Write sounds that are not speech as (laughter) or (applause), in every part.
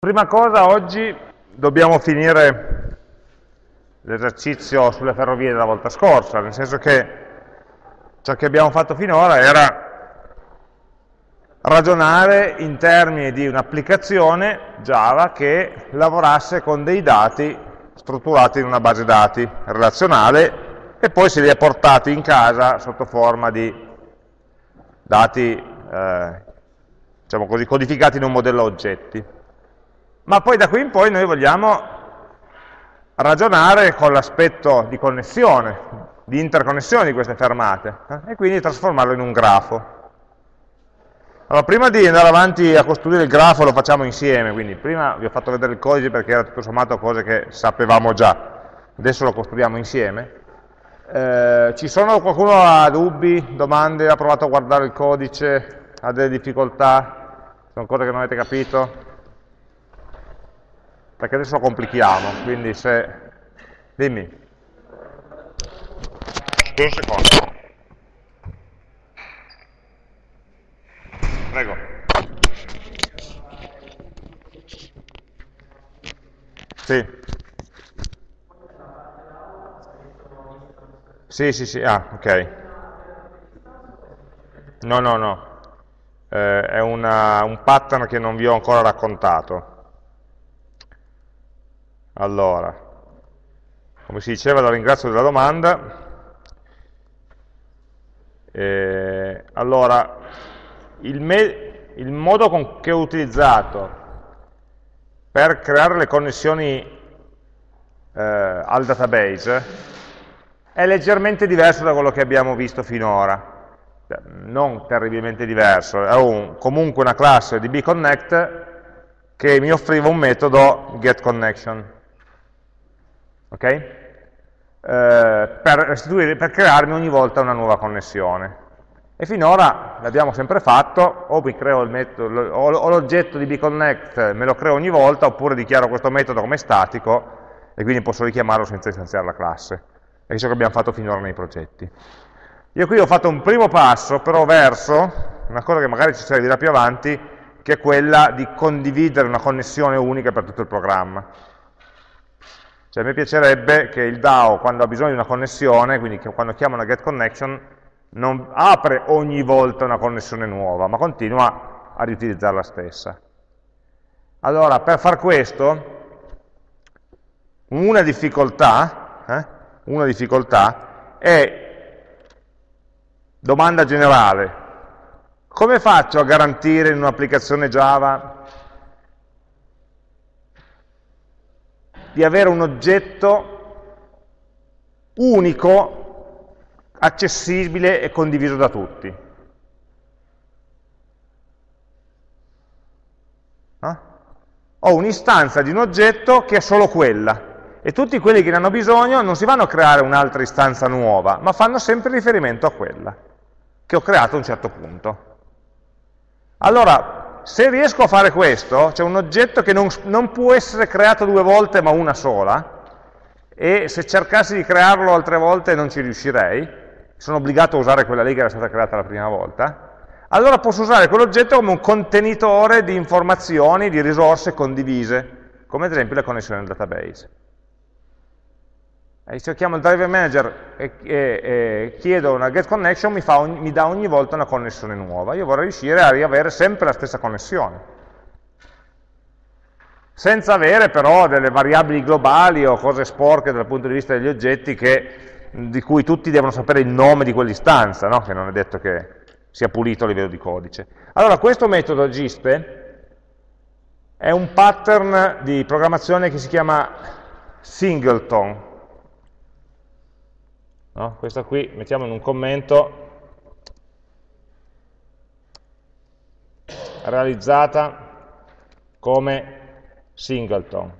Prima cosa, oggi dobbiamo finire l'esercizio sulle ferrovie della volta scorsa, nel senso che ciò che abbiamo fatto finora era ragionare in termini di un'applicazione Java che lavorasse con dei dati strutturati in una base dati relazionale e poi se li ha portati in casa sotto forma di dati eh, diciamo così, codificati in un modello oggetti ma poi da qui in poi noi vogliamo ragionare con l'aspetto di connessione, di interconnessione di queste fermate, eh? e quindi trasformarlo in un grafo. Allora, prima di andare avanti a costruire il grafo lo facciamo insieme, quindi prima vi ho fatto vedere il codice perché era tutto sommato cose che sapevamo già, adesso lo costruiamo insieme. Eh, ci sono qualcuno ha dubbi, domande, ha provato a guardare il codice, ha delle difficoltà, sono cose che non avete capito? Perché adesso lo complichiamo, quindi se... dimmi. Un secondo. Prego. Sì. Sì, sì, sì, ah, ok. No, no, no. Eh, è una, un pattern che non vi ho ancora raccontato. Allora, come si diceva, la ringrazio della domanda. Eh, allora, il, il modo con, che ho utilizzato per creare le connessioni eh, al database è leggermente diverso da quello che abbiamo visto finora non terribilmente diverso, è un, comunque una classe di bconnect che mi offriva un metodo getConnection ok? Eh, per, per crearmi ogni volta una nuova connessione. E finora l'abbiamo sempre fatto, o, o l'oggetto di bconnect me lo creo ogni volta, oppure dichiaro questo metodo come statico, e quindi posso richiamarlo senza istanziare la classe. È ciò che abbiamo fatto finora nei progetti. Io qui ho fatto un primo passo, però verso una cosa che magari ci servirà più avanti, che è quella di condividere una connessione unica per tutto il programma. Cioè, me piacerebbe che il DAO, quando ha bisogno di una connessione, quindi quando chiama una getConnection, non apre ogni volta una connessione nuova, ma continua a riutilizzare la stessa. Allora, per far questo, una difficoltà, eh, una difficoltà è, domanda generale, come faccio a garantire in un'applicazione Java di avere un oggetto unico, accessibile e condiviso da tutti. No? Ho un'istanza di un oggetto che è solo quella, e tutti quelli che ne hanno bisogno non si vanno a creare un'altra istanza nuova, ma fanno sempre riferimento a quella che ho creato a un certo punto. Allora, se riesco a fare questo, c'è un oggetto che non, non, può essere creato due volte ma una sola, e se cercassi di crearlo altre volte non ci riuscirei, sono obbligato a usare quella lì che era stata creata la prima volta, allora posso usare quell'oggetto come un contenitore di informazioni, di risorse condivise, come ad esempio la connessione al database. E se io chiamo il driver manager e, e, e chiedo una get connection, mi, ogni, mi, dà ogni volta una connessione nuova. Io vorrei riuscire a riavere sempre la stessa connessione. Senza avere però delle variabili globali o cose sporche dal punto di vista degli oggetti che, di cui tutti devono sapere il nome di quell'istanza, no? che non è detto che sia pulito a livello di codice. Allora, questo metodo giste è un pattern di programmazione che si chiama singleton, No? Questa qui mettiamo in un commento realizzata come singleton.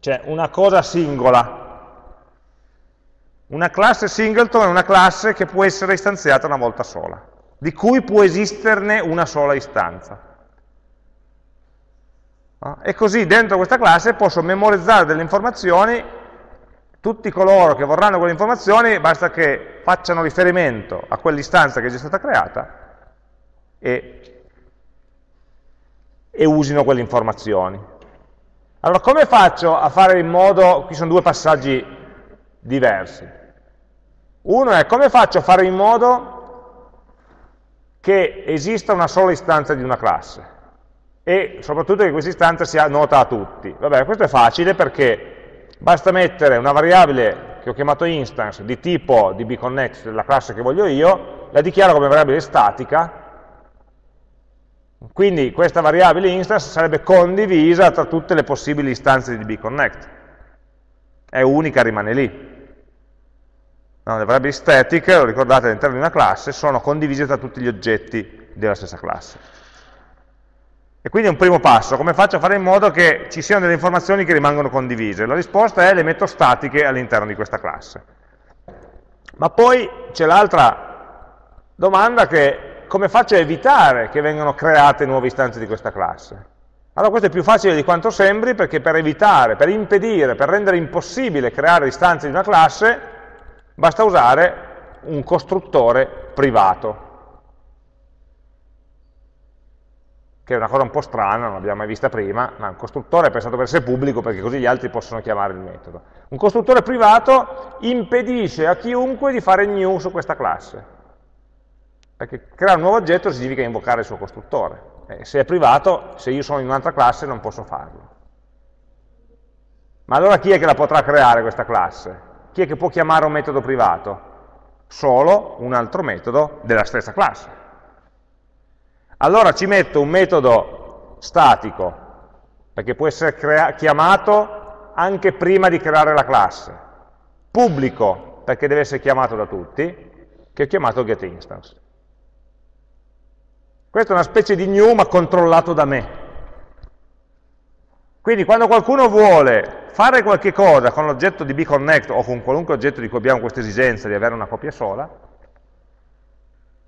Cioè una cosa singola. Una classe singleton è una classe che può essere istanziata una volta sola, di cui può esisterne una sola istanza. E così dentro questa classe posso memorizzare delle informazioni tutti coloro che vorranno quelle informazioni basta che facciano riferimento a quell'istanza che è già stata creata e, e usino quelle informazioni. Allora, come faccio a fare in modo, qui sono due passaggi diversi. Uno è come faccio a fare in modo che esista una sola istanza di una classe e soprattutto che questa istanza sia nota a tutti. Vabbè, questo è facile perché basta mettere una variabile che ho chiamato instance di tipo dbconnect della classe che voglio io, la dichiaro come variabile statica, quindi questa variabile instance sarebbe condivisa tra tutte le possibili istanze di dbconnect, è unica, rimane lì. No, le variabili static, lo ricordate all'interno di una classe, sono condivise tra tutti gli oggetti della stessa classe. E quindi è un primo passo, come faccio a fare in modo che ci siano delle informazioni che rimangono condivise? La risposta è le metto statiche all'interno di questa classe. Ma poi c'è l'altra domanda che come faccio a evitare che vengano create nuove istanze di questa classe? Allora questo è più facile di quanto sembri perché per evitare, per impedire, per rendere impossibile creare istanze di una classe basta usare un costruttore privato. Che è una cosa un po' strana, non l'abbiamo mai vista prima, ma un costruttore è pensato per essere pubblico perché così gli altri possono chiamare il metodo. Un costruttore privato impedisce a chiunque di fare new su questa classe, perché creare un nuovo oggetto significa invocare il suo costruttore. E se è privato, se io sono in un'altra classe non posso farlo. Ma allora chi è che la potrà creare questa classe? Chi è che può chiamare un metodo privato? Solo un altro metodo della stessa classe. Allora ci metto un metodo statico, perché può essere chiamato anche prima di creare la classe, pubblico, perché deve essere chiamato da tutti, che ho chiamato getInstance. Questo è una specie di new ma controllato da me. Quindi quando qualcuno vuole fare qualche cosa con l'oggetto di bconnect o con qualunque oggetto di cui abbiamo questa esigenza di avere una copia sola,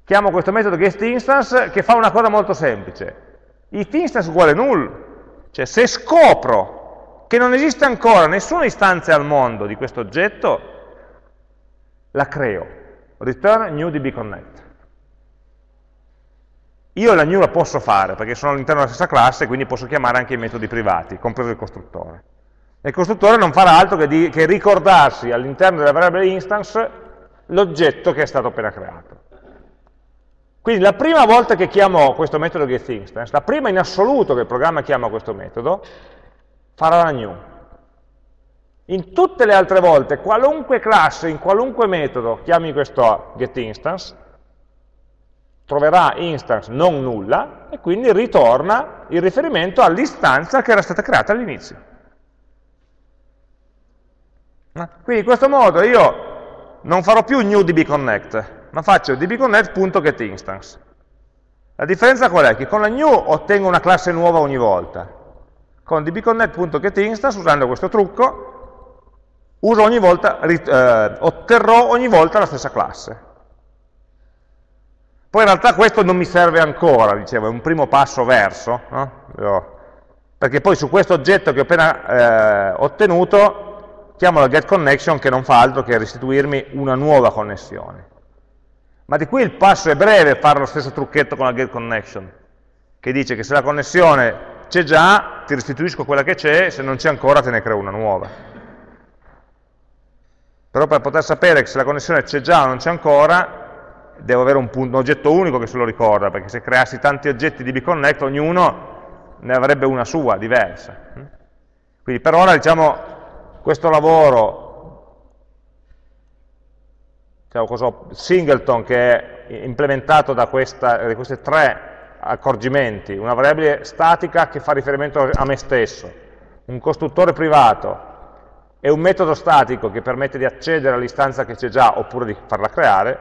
chiamo questo metodo getInstance che fa una cosa molto semplice. If instance uguale null, cioè se scopro che non esiste ancora nessuna istanza al mondo di questo oggetto, la creo. Return new dbconnect. Io la new la posso fare perché sono all'interno della stessa classe, quindi posso chiamare anche i metodi privati, compreso il costruttore. E il costruttore non farà altro che, di, che ricordarsi all'interno della variabile instance l'oggetto che è stato appena creato. Quindi la prima volta che chiamo questo metodo getInstance, la prima in assoluto che il programma chiama questo metodo, farà la new. In tutte le altre volte, qualunque classe, in qualunque metodo chiami questo getInstance, troverà instance non nulla e quindi ritorna il riferimento all'istanza che era stata creata all'inizio. Quindi in questo modo io non farò più new dbconnect, ma faccio dbconnect.getInstance. La differenza qual è? Che con la new ottengo una classe nuova ogni volta. Con dbconnect.getInstance, usando questo trucco, ogni volta, eh, otterrò ogni volta la stessa classe. Poi in realtà questo non mi serve ancora, dicevo, è un primo passo verso, no? perché poi su questo oggetto che ho appena eh, ottenuto chiamo la getConnection che non fa altro che restituirmi una nuova connessione. Ma di qui il passo è breve fare lo stesso trucchetto con la get connection, che dice che se la connessione c'è già, ti restituisco quella che c'è, se non c'è ancora te ne creo una nuova. Però per poter sapere se la connessione c'è già o non c'è ancora, devo avere un, punto, un, oggetto unico che se lo ricorda, perché se creassi tanti oggetti di bconnect, ognuno ne avrebbe una sua, diversa. Quindi per ora, diciamo, questo lavoro diciamo singleton che è implementato da, questa, da questi tre accorgimenti, una variabile statica che fa riferimento a me stesso, un costruttore privato e un metodo statico che permette di accedere all'istanza che c'è già oppure di farla creare,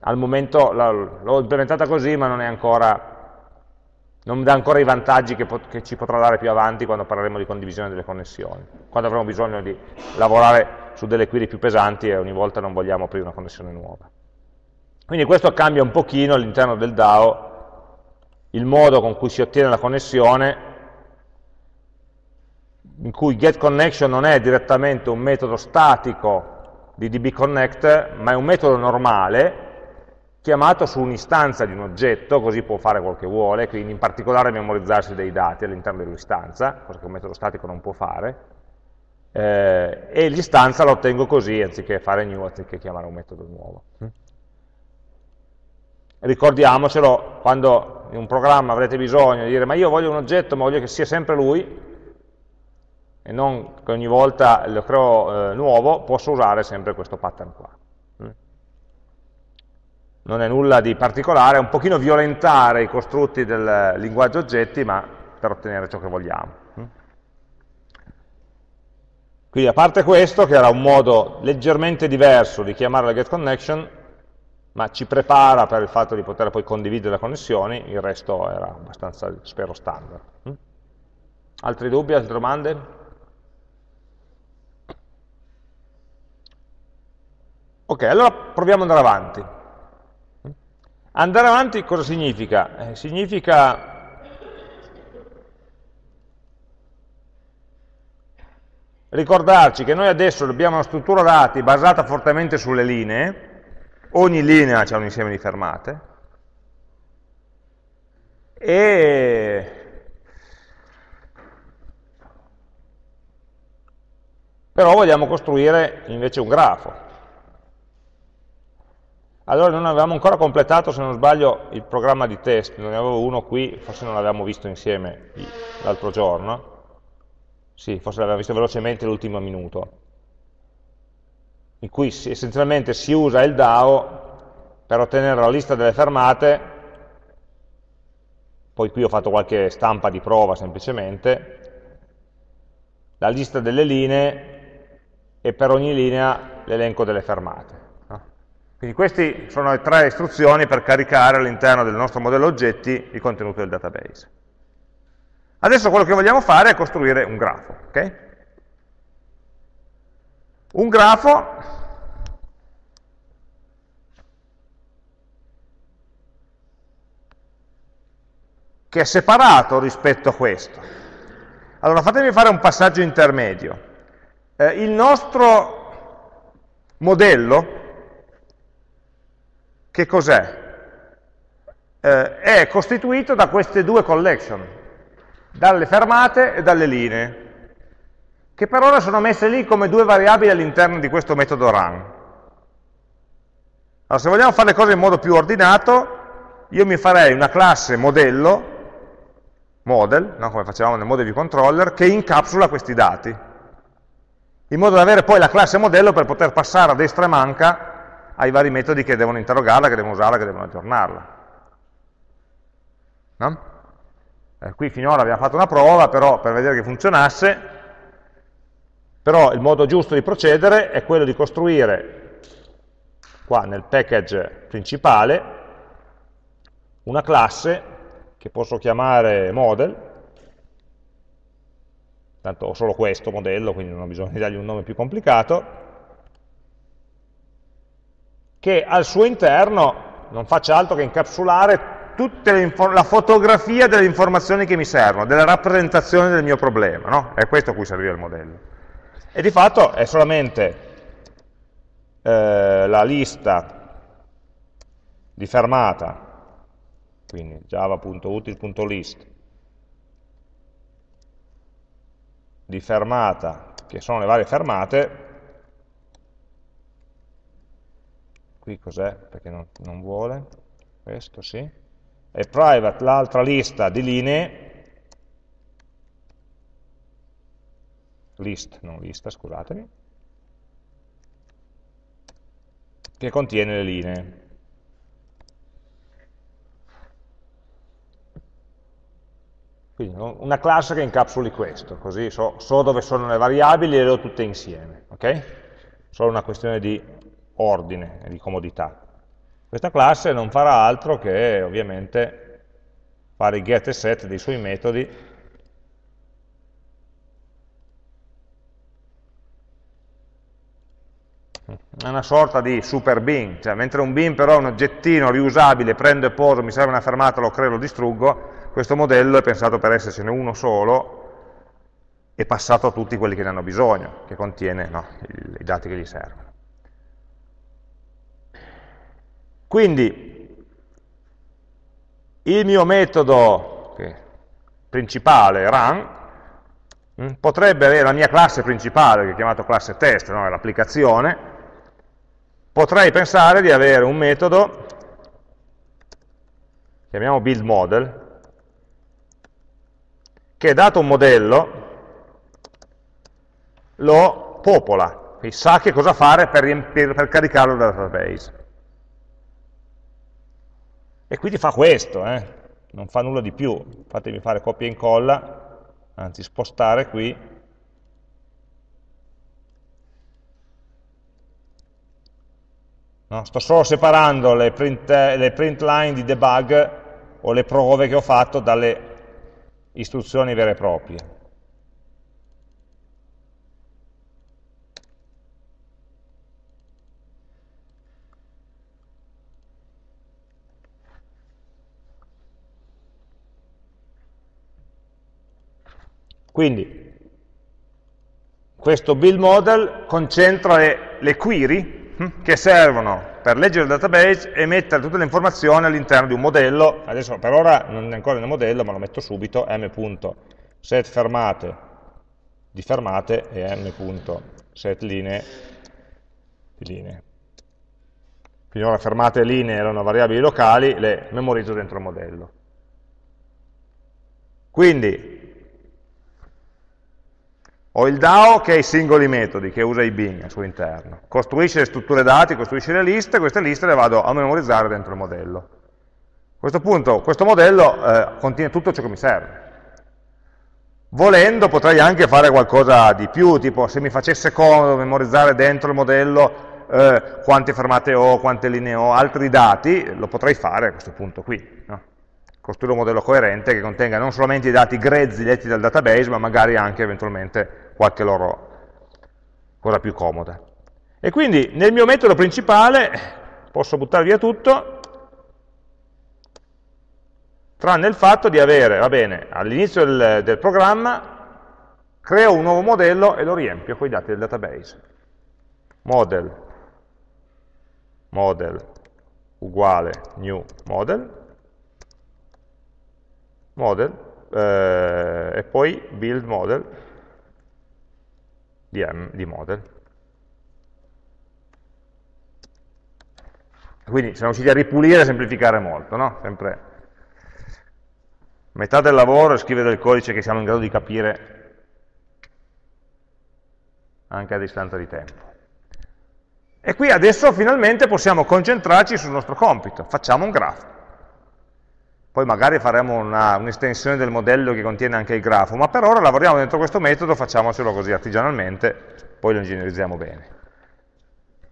al momento l'ho implementata così ma non, ancora, non dà ancora i vantaggi che, che, ci potrà dare più avanti quando parleremo di condivisione delle connessioni, quando avremo bisogno di lavorare su delle query più pesanti e ogni volta non vogliamo aprire una connessione nuova. Quindi questo cambia un pochino all'interno del DAO il modo con cui si ottiene la connessione, in cui getConnection non è direttamente un metodo statico di dbconnect, ma è un metodo normale chiamato su un'istanza di un oggetto, così può fare quel che vuole, quindi in particolare memorizzarsi dei dati all'interno dell'istanza, cosa che un metodo statico non può fare, eh, e l'istanza la ottengo così, anziché fare new, anziché chiamare un metodo nuovo. Ricordiamocelo, quando in un programma avrete bisogno di dire ma io voglio un oggetto, ma voglio che sia sempre lui, e non che ogni volta lo creo eh, nuovo, posso usare sempre questo pattern qua. Non è nulla di particolare, è un pochino violentare i costrutti del linguaggio oggetti, ma per ottenere ciò che vogliamo. Mm. Quindi a parte questo, che era un modo leggermente diverso di chiamare la getConnection, ma ci prepara per il fatto di poter poi condividere le connessioni, il resto era abbastanza, spero, standard. Mm. Altri dubbi, altre domande? Ok, allora proviamo ad andare avanti. Andare avanti cosa significa? Eh, significa ricordarci che noi adesso abbiamo una struttura dati basata fortemente sulle linee, ogni linea ha un insieme di fermate, e però vogliamo costruire invece un grafo. Allora non avevamo ancora completato, se non sbaglio, il programma di test, ne avevo uno qui, forse non l'avevamo visto insieme l'altro giorno, sì, forse l'avevamo visto velocemente l'ultimo minuto, in cui essenzialmente si usa il DAO per ottenere la lista delle fermate, poi qui ho fatto qualche stampa di prova semplicemente, la lista delle linee e per ogni linea l'elenco delle fermate. Quindi queste sono le tre istruzioni per caricare all'interno del nostro modello oggetti il contenuto del database. Adesso quello che vogliamo fare è costruire un grafo. Okay? Un grafo che è separato rispetto a questo. Allora fatemi fare un passaggio intermedio. Eh, il nostro modello che cos'è? Eh, è costituito da queste due collection, dalle fermate e dalle linee, che per ora sono messe lì come due variabili all'interno di questo metodo run. Allora, se vogliamo fare le cose in modo più ordinato, io mi farei una classe modello, model, no? come facevamo nel model controller, che incapsula questi dati, in modo da avere poi la classe modello per poter passare a destra e manca ai vari metodi che devono interrogarla, che devono usarla, che devono aggiornarla. No? Eh, qui finora abbiamo fatto una prova, però per vedere che funzionasse, però il modo giusto di procedere è quello di costruire, qua nel package principale, una classe che posso chiamare model, tanto ho solo questo modello, quindi non ho bisogno di dargli un nome più complicato, che al suo interno non faccia altro che incapsulare tutta la fotografia delle informazioni che mi servono, della rappresentazione del mio problema, no? È questo a cui serviva il modello. E di fatto è solamente eh, la lista di fermata, quindi java.util.list, di fermata, che sono le varie fermate, qui cos'è? Perché non, non vuole, questo sì, e private l'altra lista di linee, list, non lista, scusatemi, che contiene le linee. Quindi una classe che incapsuli questo, così so, so dove sono le variabili e le ho tutte insieme. ok? Solo una questione di ordine e di comodità. Questa classe non farà altro che ovviamente fare i get e set dei suoi metodi è una sorta di super bin, cioè mentre un bin però è un oggettino riusabile, prendo e poso, mi serve una fermata, lo creo, lo distruggo, questo modello è pensato per essercene uno solo e passato a tutti quelli che ne hanno bisogno, che contiene no, i dati che gli servono. Quindi il mio metodo principale, run, mm, potrebbe avere la mia classe principale, che è chiamato classe test, no? l'applicazione, potrei pensare di avere un metodo, chiamiamo build model, che dato un modello lo popola, quindi sa che cosa fare per, per caricarlo dal database. E quindi fa questo, eh? non fa nulla di più. Fatemi fare copia e incolla, anzi spostare qui. No? Sto solo separando le print, le print line di debug o le prove che ho fatto dalle istruzioni vere e proprie. Quindi questo build model concentra le, le query hm, che servono per leggere il database e mettere tutte le informazioni all'interno di un modello, adesso per ora non è ancora nel modello ma lo metto subito, m.setFermate di fermate e m.setlinee di linee. Quindi ora fermate e linee erano variabili locali, le memorizzo dentro il modello. Quindi ho il DAO che ha i singoli metodi, che usa i bin al suo interno. Costruisce le strutture dati, costruisce le liste, queste liste le vado a memorizzare dentro il modello. A questo punto, questo modello eh, contiene tutto ciò che mi serve. Volendo potrei anche fare qualcosa di più, tipo se mi facesse comodo memorizzare dentro il modello eh, quante fermate ho, quante linee ho, altri dati, lo potrei fare a questo punto qui. No? Costruire un modello coerente che contenga non solamente i dati grezzi letti dal database, ma magari anche eventualmente qualche loro cosa più comoda. E quindi nel mio metodo principale posso buttare via tutto, tranne il fatto di avere, va bene, all'inizio del, del programma creo un nuovo modello e lo riempio con i dati del database. Model, model uguale new model, model, eh, e poi build model, di, M, di model. Quindi siamo riusciti a ripulire e semplificare molto, no? Sempre metà del lavoro è scrivere del codice che siamo in grado di capire anche a distanza di tempo. E qui adesso finalmente possiamo concentrarci sul nostro compito, facciamo un grafo poi magari faremo un'estensione un del modello che contiene anche il grafo, ma per ora lavoriamo dentro questo metodo, facciamocelo così artigianalmente, poi lo ingegnerizziamo bene.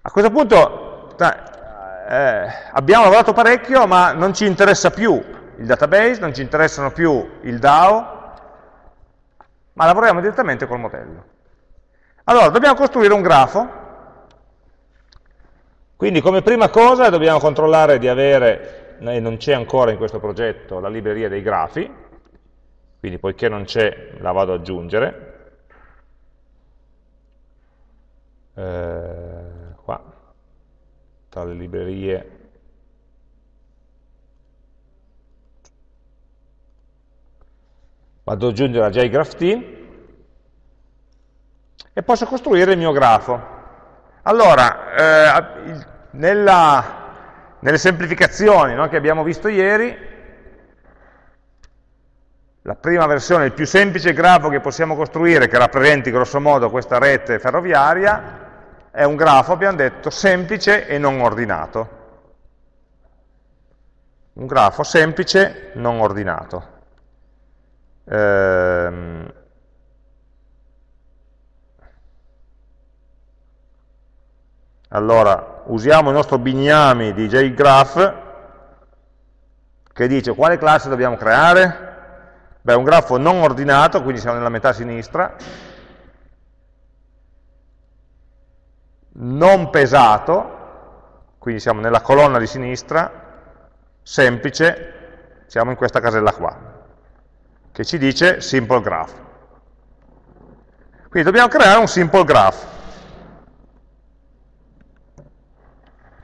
A questo punto eh, abbiamo lavorato parecchio, ma non ci interessa più il database, non ci interessano più il DAO, ma lavoriamo direttamente col modello. Allora, dobbiamo costruire un grafo, quindi come prima cosa dobbiamo controllare di avere e non c'è ancora in questo progetto la libreria dei grafi, quindi poiché non c'è la vado ad aggiungere. Eh, qua, tra le librerie vado ad aggiungere la JGraphT e posso costruire il mio grafo. Allora, eh, nella nelle semplificazioni no, che abbiamo visto ieri, la prima versione, il più semplice grafo che possiamo costruire, che rappresenti grosso modo questa rete ferroviaria, è un grafo, abbiamo detto, semplice e non ordinato. Un grafo semplice, non ordinato. Ehm, Allora, usiamo il nostro bignami di JGraph che dice quale classe dobbiamo creare? Beh, un grafo non ordinato, quindi siamo nella metà sinistra, non pesato, quindi siamo nella colonna di sinistra, semplice, siamo in questa casella qua, che ci dice simple graph. Quindi dobbiamo creare un simple graph.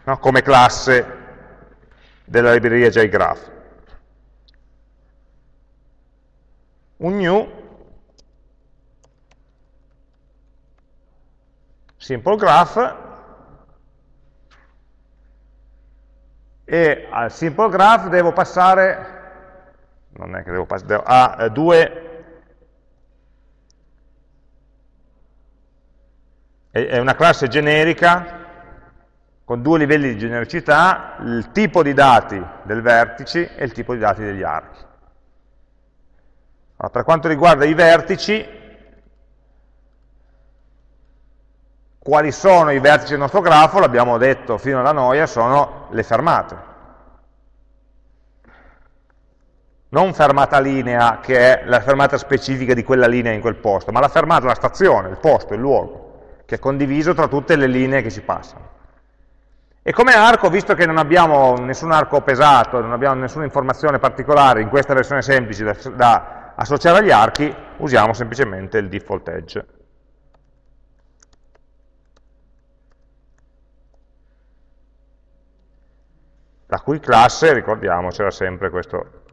No? come classe della libreria JGraph. Un new simple graph e al simple graph devo passare non è che devo passare, a eh, due è una classe generica con due livelli di genericità, il tipo di dati del vertice e il tipo di dati degli archi. Allora, per quanto riguarda i vertici, quali sono i vertici del nostro grafo, l'abbiamo detto fino alla noia, sono le fermate. Non fermata linea, che è la fermata specifica di quella linea in quel posto, ma la fermata, la stazione, il posto, il luogo, che è condiviso tra tutte le linee che ci passano. E come arco, visto che non abbiamo nessun arco pesato, non abbiamo nessuna informazione particolare in questa versione semplice da, da associare agli archi, usiamo semplicemente il default edge. La cui classe, ricordiamo, c'era sempre questo,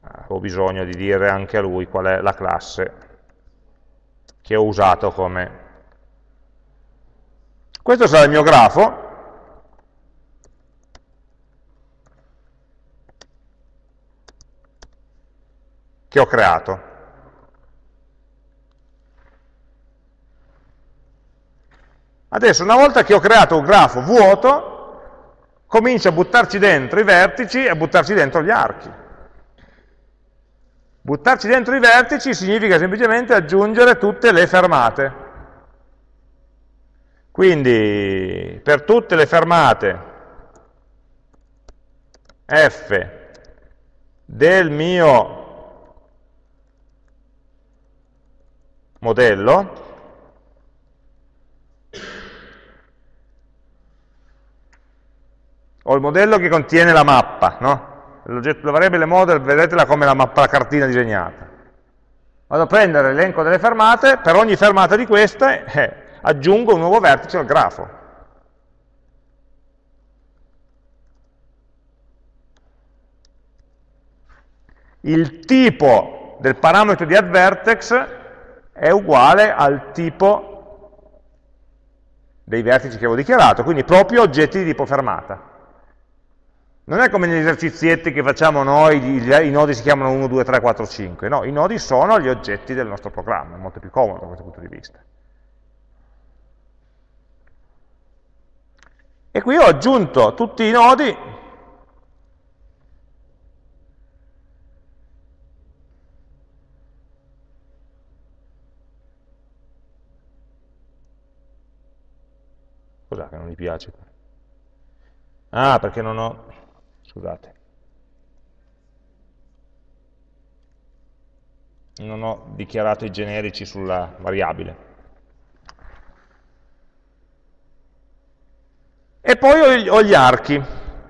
avevo bisogno di dire anche a lui qual è la classe che ho usato come questo sarà il mio grafo, che ho creato. Adesso, una volta che ho creato un grafo vuoto, comincio a buttarci dentro i vertici e a buttarci dentro gli archi. Buttarci dentro i vertici significa semplicemente aggiungere tutte le fermate. Quindi per tutte le fermate f del mio modello, ho il modello che contiene la mappa, no? la variabile model, vedetela come la mappa, la cartina disegnata. Vado a prendere l'elenco delle fermate, per ogni fermata di queste eh, aggiungo un nuovo vertice al grafo. Il tipo del parametro di addVertex è uguale al tipo dei vertici che avevo dichiarato, quindi proprio oggetti di tipo fermata. Non è come negli esercizietti che facciamo noi, i nodi si chiamano 1, 2, 3, 4, 5, no, i nodi sono gli oggetti del nostro programma, è molto più comodo da questo punto di vista. E qui ho aggiunto tutti i nodi Cos'è che non gli piace? Ah, perché non ho... scusate. Non ho dichiarato i generici sulla variabile. E poi ho gli archi.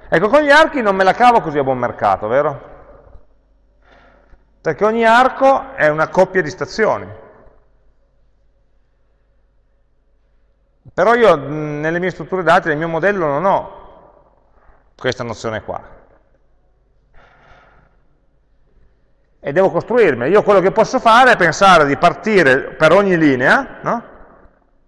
Ecco, con gli archi non me la cavo così a buon mercato, vero? Perché ogni arco è una coppia di stazioni. Però io nelle mie strutture dati, nel mio modello, non ho questa nozione qua. E devo costruirmi. Io quello che posso fare è pensare di partire per ogni linea, no?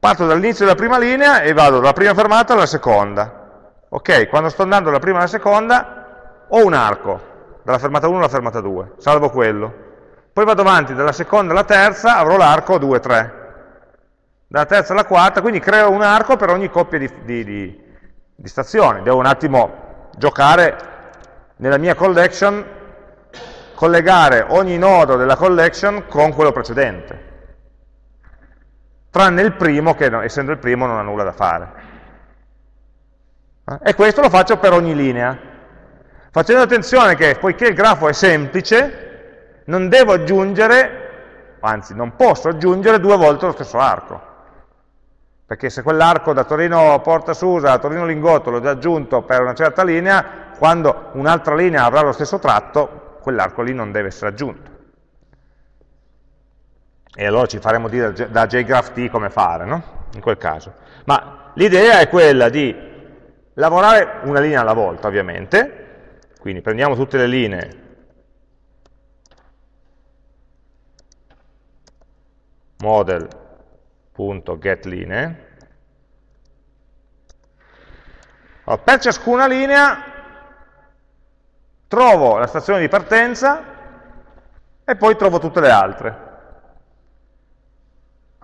Parto dall'inizio della prima linea e vado dalla prima fermata alla seconda. Ok, quando sto andando dalla prima alla seconda ho un arco, dalla fermata 1 alla fermata 2, salvo quello. Poi vado avanti dalla seconda alla terza, avrò l'arco 2, 3. Dalla terza alla quarta, quindi creo un arco per ogni coppia di, di, di, di stazioni. Devo un attimo giocare nella mia collection, collegare ogni nodo della collection con quello precedente tranne il primo che essendo il primo non ha nulla da fare. Eh? E questo lo faccio per ogni linea, facendo attenzione che poiché il grafo è semplice, non devo aggiungere, anzi non posso aggiungere due volte lo stesso arco, perché se quell'arco da Torino Porta Susa a Torino Lingotto l'ho già aggiunto per una certa linea, quando un'altra linea avrà lo stesso tratto, quell'arco lì non deve essere aggiunto e allora ci faremo dire da JGraphT come fare, no? in quel caso. Ma l'idea è quella di lavorare una linea alla volta, ovviamente, quindi prendiamo tutte le linee model.getLinee allora, per ciascuna linea trovo la stazione di partenza e poi trovo tutte le altre.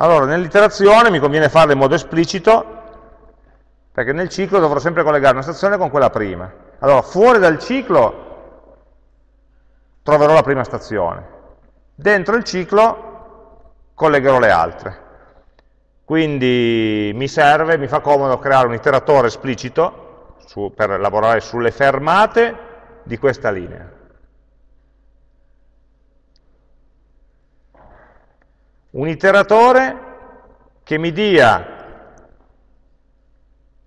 Allora, nell'iterazione mi conviene farlo in modo esplicito, perché nel ciclo dovrò sempre collegare una stazione con quella prima. Allora, fuori dal ciclo troverò la prima stazione. Dentro il ciclo collegherò le altre. Quindi mi serve, mi fa comodo creare un iteratore esplicito su, per lavorare sulle fermate di questa linea. Un iteratore che mi dia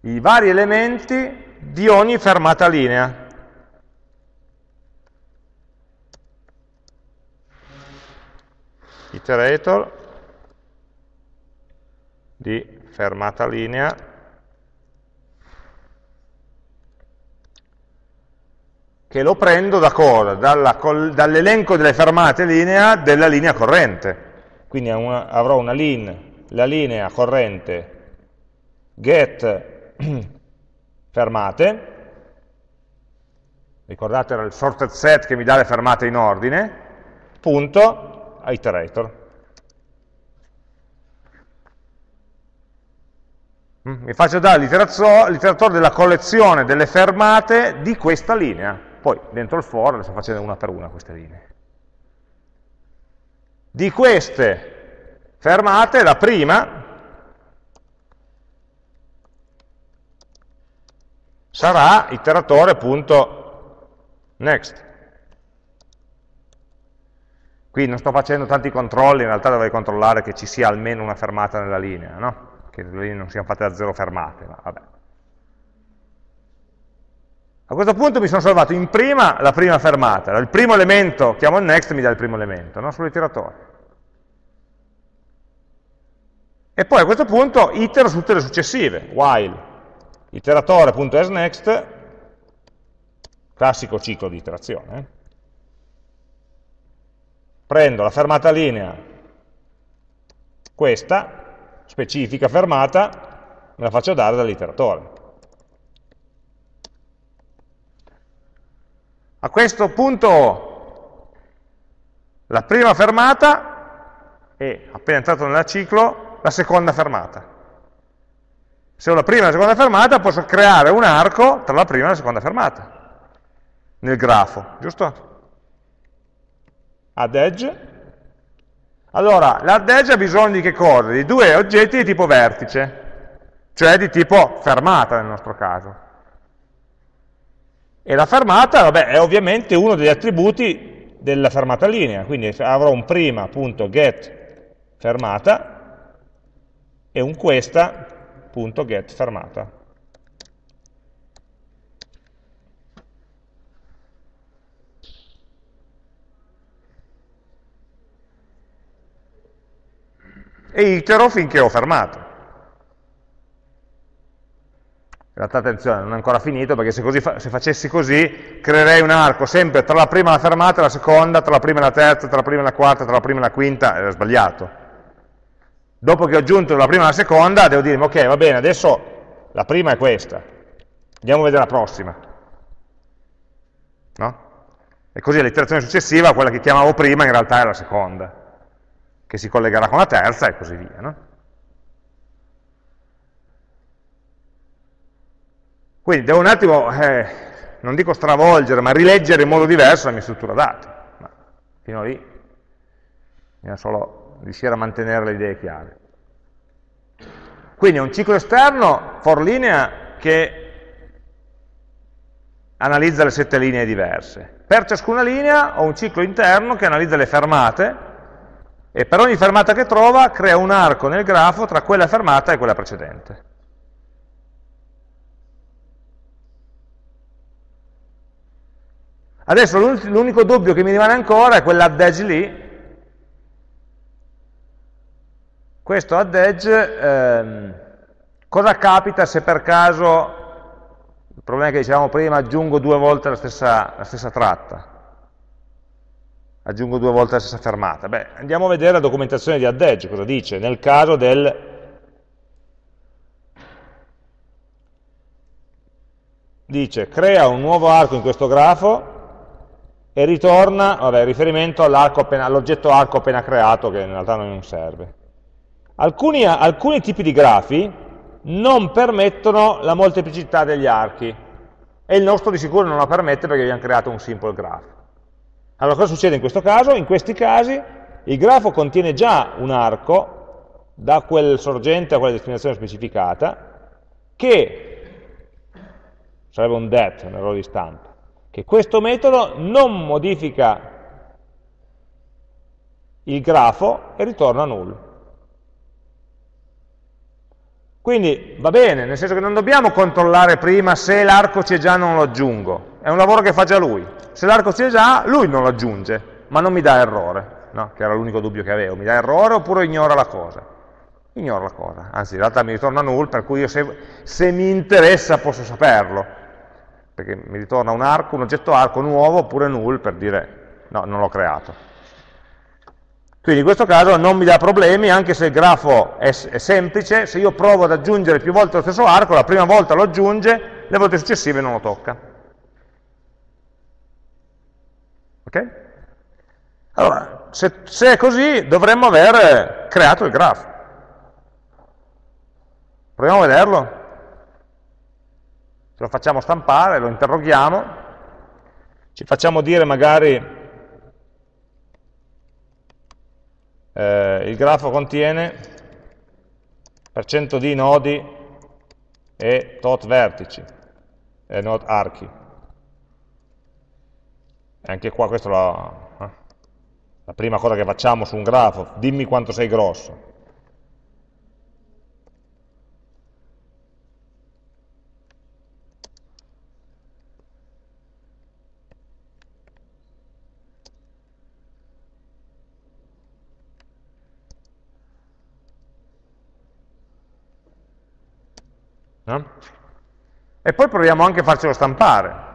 i vari elementi di ogni fermata linea. Iterator di fermata linea che lo prendo da cosa? Dall'elenco delle fermate linea della linea corrente. Quindi una, avrò una line, la linea corrente get (clears throat) fermate, ricordate era il sorted set che mi dà le fermate in ordine, punto iterator. Mm, mi faccio dare l'iteratore della collezione delle fermate di questa linea. Poi dentro il for le sto facendo una per una queste linee. Di queste fermate, la prima sarà iteratore.next. Qui non sto facendo tanti controlli, in realtà dovrei controllare che ci sia almeno una fermata nella linea, no? che le linee non siano fatte da zero fermate, ma vabbè. A questo punto mi sono salvato in prima la prima fermata, il primo elemento, chiamo il next, mi dà il primo elemento, no? sull'iteratore. E poi a questo punto itero su tutte le successive, while iteratore.asNext, classico ciclo di iterazione, eh? prendo la fermata linea, questa, specifica fermata, me la faccio dare dall'iteratore. A questo punto la prima fermata è, appena entrato nel ciclo, la seconda fermata. Se ho la prima e la seconda fermata posso creare un arco tra la prima e la seconda fermata nel grafo, giusto? Add edge. Allora, l'add edge ha bisogno di che cosa? Di due oggetti di tipo vertice, cioè di tipo fermata nel nostro caso. E la fermata, vabbè, è ovviamente uno degli attributi della fermata linea, quindi avrò un prima.get fermata e un questa.get fermata. E itero finché ho fermato. In realtà attenzione, non è ancora finito perché se, così, se, facessi così creerei un arco sempre tra la prima e la fermata e la seconda, tra la prima e la terza, tra la prima e la quarta, tra la prima e la quinta, era sbagliato. Dopo che ho aggiunto la prima e la seconda, devo dire, ok, va bene, adesso la prima è questa, andiamo a vedere la prossima. No? E così l'iterazione successiva, quella che chiamavo prima, in realtà è la seconda, che si collegherà con la terza e così via. No? Quindi devo un attimo, eh, non dico stravolgere, ma rileggere in modo diverso la mia struttura dati. Ma fino a lì bisogna solo riuscire a mantenere le idee chiare. Quindi è un ciclo esterno for linea che analizza le sette linee diverse. Per ciascuna linea ho un ciclo interno che analizza le fermate e per ogni fermata che trova crea un arco nel grafo tra quella fermata e quella precedente. Adesso l'unico dubbio che mi rimane ancora è quell'add edge lì. Questo add edge, ehm, cosa capita se per caso Il problema che dicevamo prima aggiungo due volte la stessa, la stessa tratta, aggiungo due volte la stessa fermata. Beh, andiamo a vedere la documentazione di AddEdge, cosa dice nel caso del dice crea un nuovo arco in questo grafo e ritorna, vabbè, riferimento all'oggetto all arco appena creato che in realtà non serve. Alcuni, alcuni tipi di grafi non permettono la molteplicità degli archi e il nostro di sicuro non la permette perché abbiamo creato un simple graph. Allora cosa succede in questo caso? In questi casi il grafo contiene già un arco da quel sorgente a quella destinazione specificata che sarebbe un det, un errore di stampa, che questo metodo non modifica il grafo e ritorna null. Quindi va bene, nel senso che non dobbiamo controllare prima se l'arco c'è già non lo aggiungo, è un lavoro che fa già lui. Se l'arco c'è già, lui non lo aggiunge, ma non mi dà errore, no? che era l'unico dubbio che avevo, mi dà errore oppure ignora la cosa? Ignora la cosa, anzi in realtà mi ritorna null, per cui io se, se mi interessa posso saperlo, perché mi ritorna un arco, un oggetto arco nuovo oppure null per dire no, non l'ho creato. Quindi in questo caso non mi dà problemi, anche se il grafo è, è, semplice, se io provo ad aggiungere più volte lo stesso arco, la prima volta lo aggiunge, le volte successive non lo tocca. Ok? Allora, se, se è così, dovremmo aver creato il grafo. Proviamo a vederlo lo facciamo stampare, lo interroghiamo, ci facciamo dire magari eh, il grafo contiene per cento di nodi e tot vertici, e not archi. E anche qua questa è la, eh, la prima cosa che facciamo su un grafo, dimmi quanto sei grosso. No? E poi proviamo anche a farcelo stampare.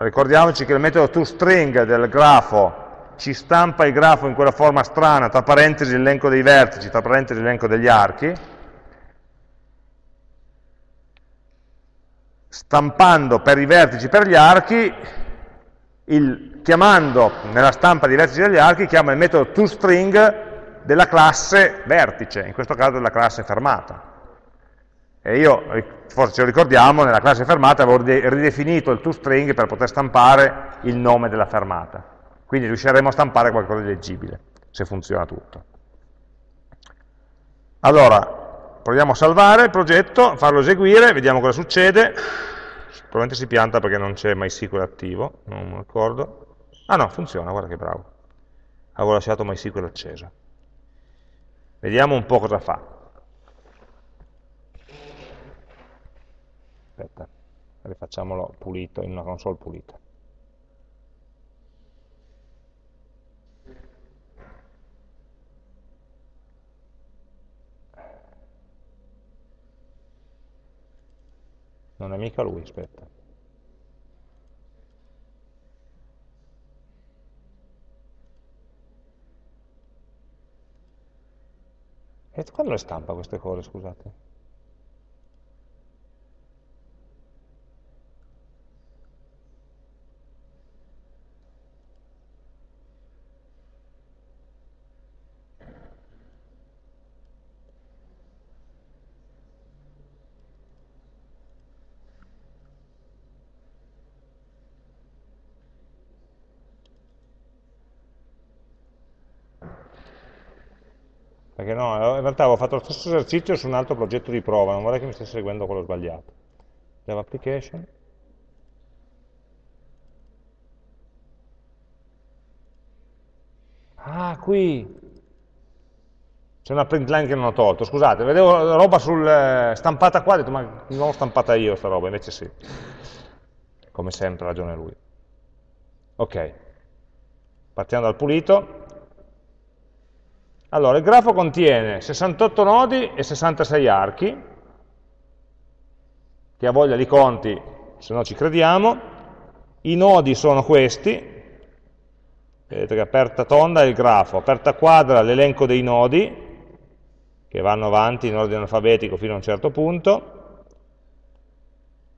Ricordiamoci che il metodo toString del grafo ci stampa il grafo in quella forma strana, tra parentesi l'elenco dei vertici, tra parentesi l'elenco degli archi, stampando per i vertici per gli archi, il, chiamando nella stampa dei vertici degli archi, chiama il metodo toString della classe vertice, in questo caso della classe fermata. E io, forse ce lo ricordiamo, nella classe fermata avevo ridefinito il toString per poter stampare il nome della fermata. Quindi riusciremo a stampare qualcosa di leggibile, se funziona tutto. Allora, proviamo a salvare il progetto, farlo eseguire, vediamo cosa succede. Probabilmente si pianta perché non c'è MySQL attivo, non mi ricordo. Ah no, funziona, guarda che bravo. Avevo lasciato MySQL acceso. Vediamo un po' cosa fa. Aspetta, rifacciamolo pulito, in una console pulita. Non è mica lui, aspetta. E quando le stampa queste cose, scusate? Perché no, in realtà avevo fatto lo stesso esercizio su un altro progetto di prova, non vorrei che mi stesse seguendo quello sbagliato. Java Application. Ah, qui c'è una print line che non ho tolto, scusate, vedevo roba sul, eh, stampata qua, ho detto ma non l'ho stampata io sta roba, invece sì. Come sempre, ragione lui. Ok, partiamo dal pulito. Allora, il grafo contiene 68 nodi e 66 archi, che ha voglia di conti, se no ci crediamo. I nodi sono questi, vedete che aperta tonda è il grafo, aperta quadra l'elenco dei nodi, che vanno avanti in ordine alfabetico fino a un certo punto,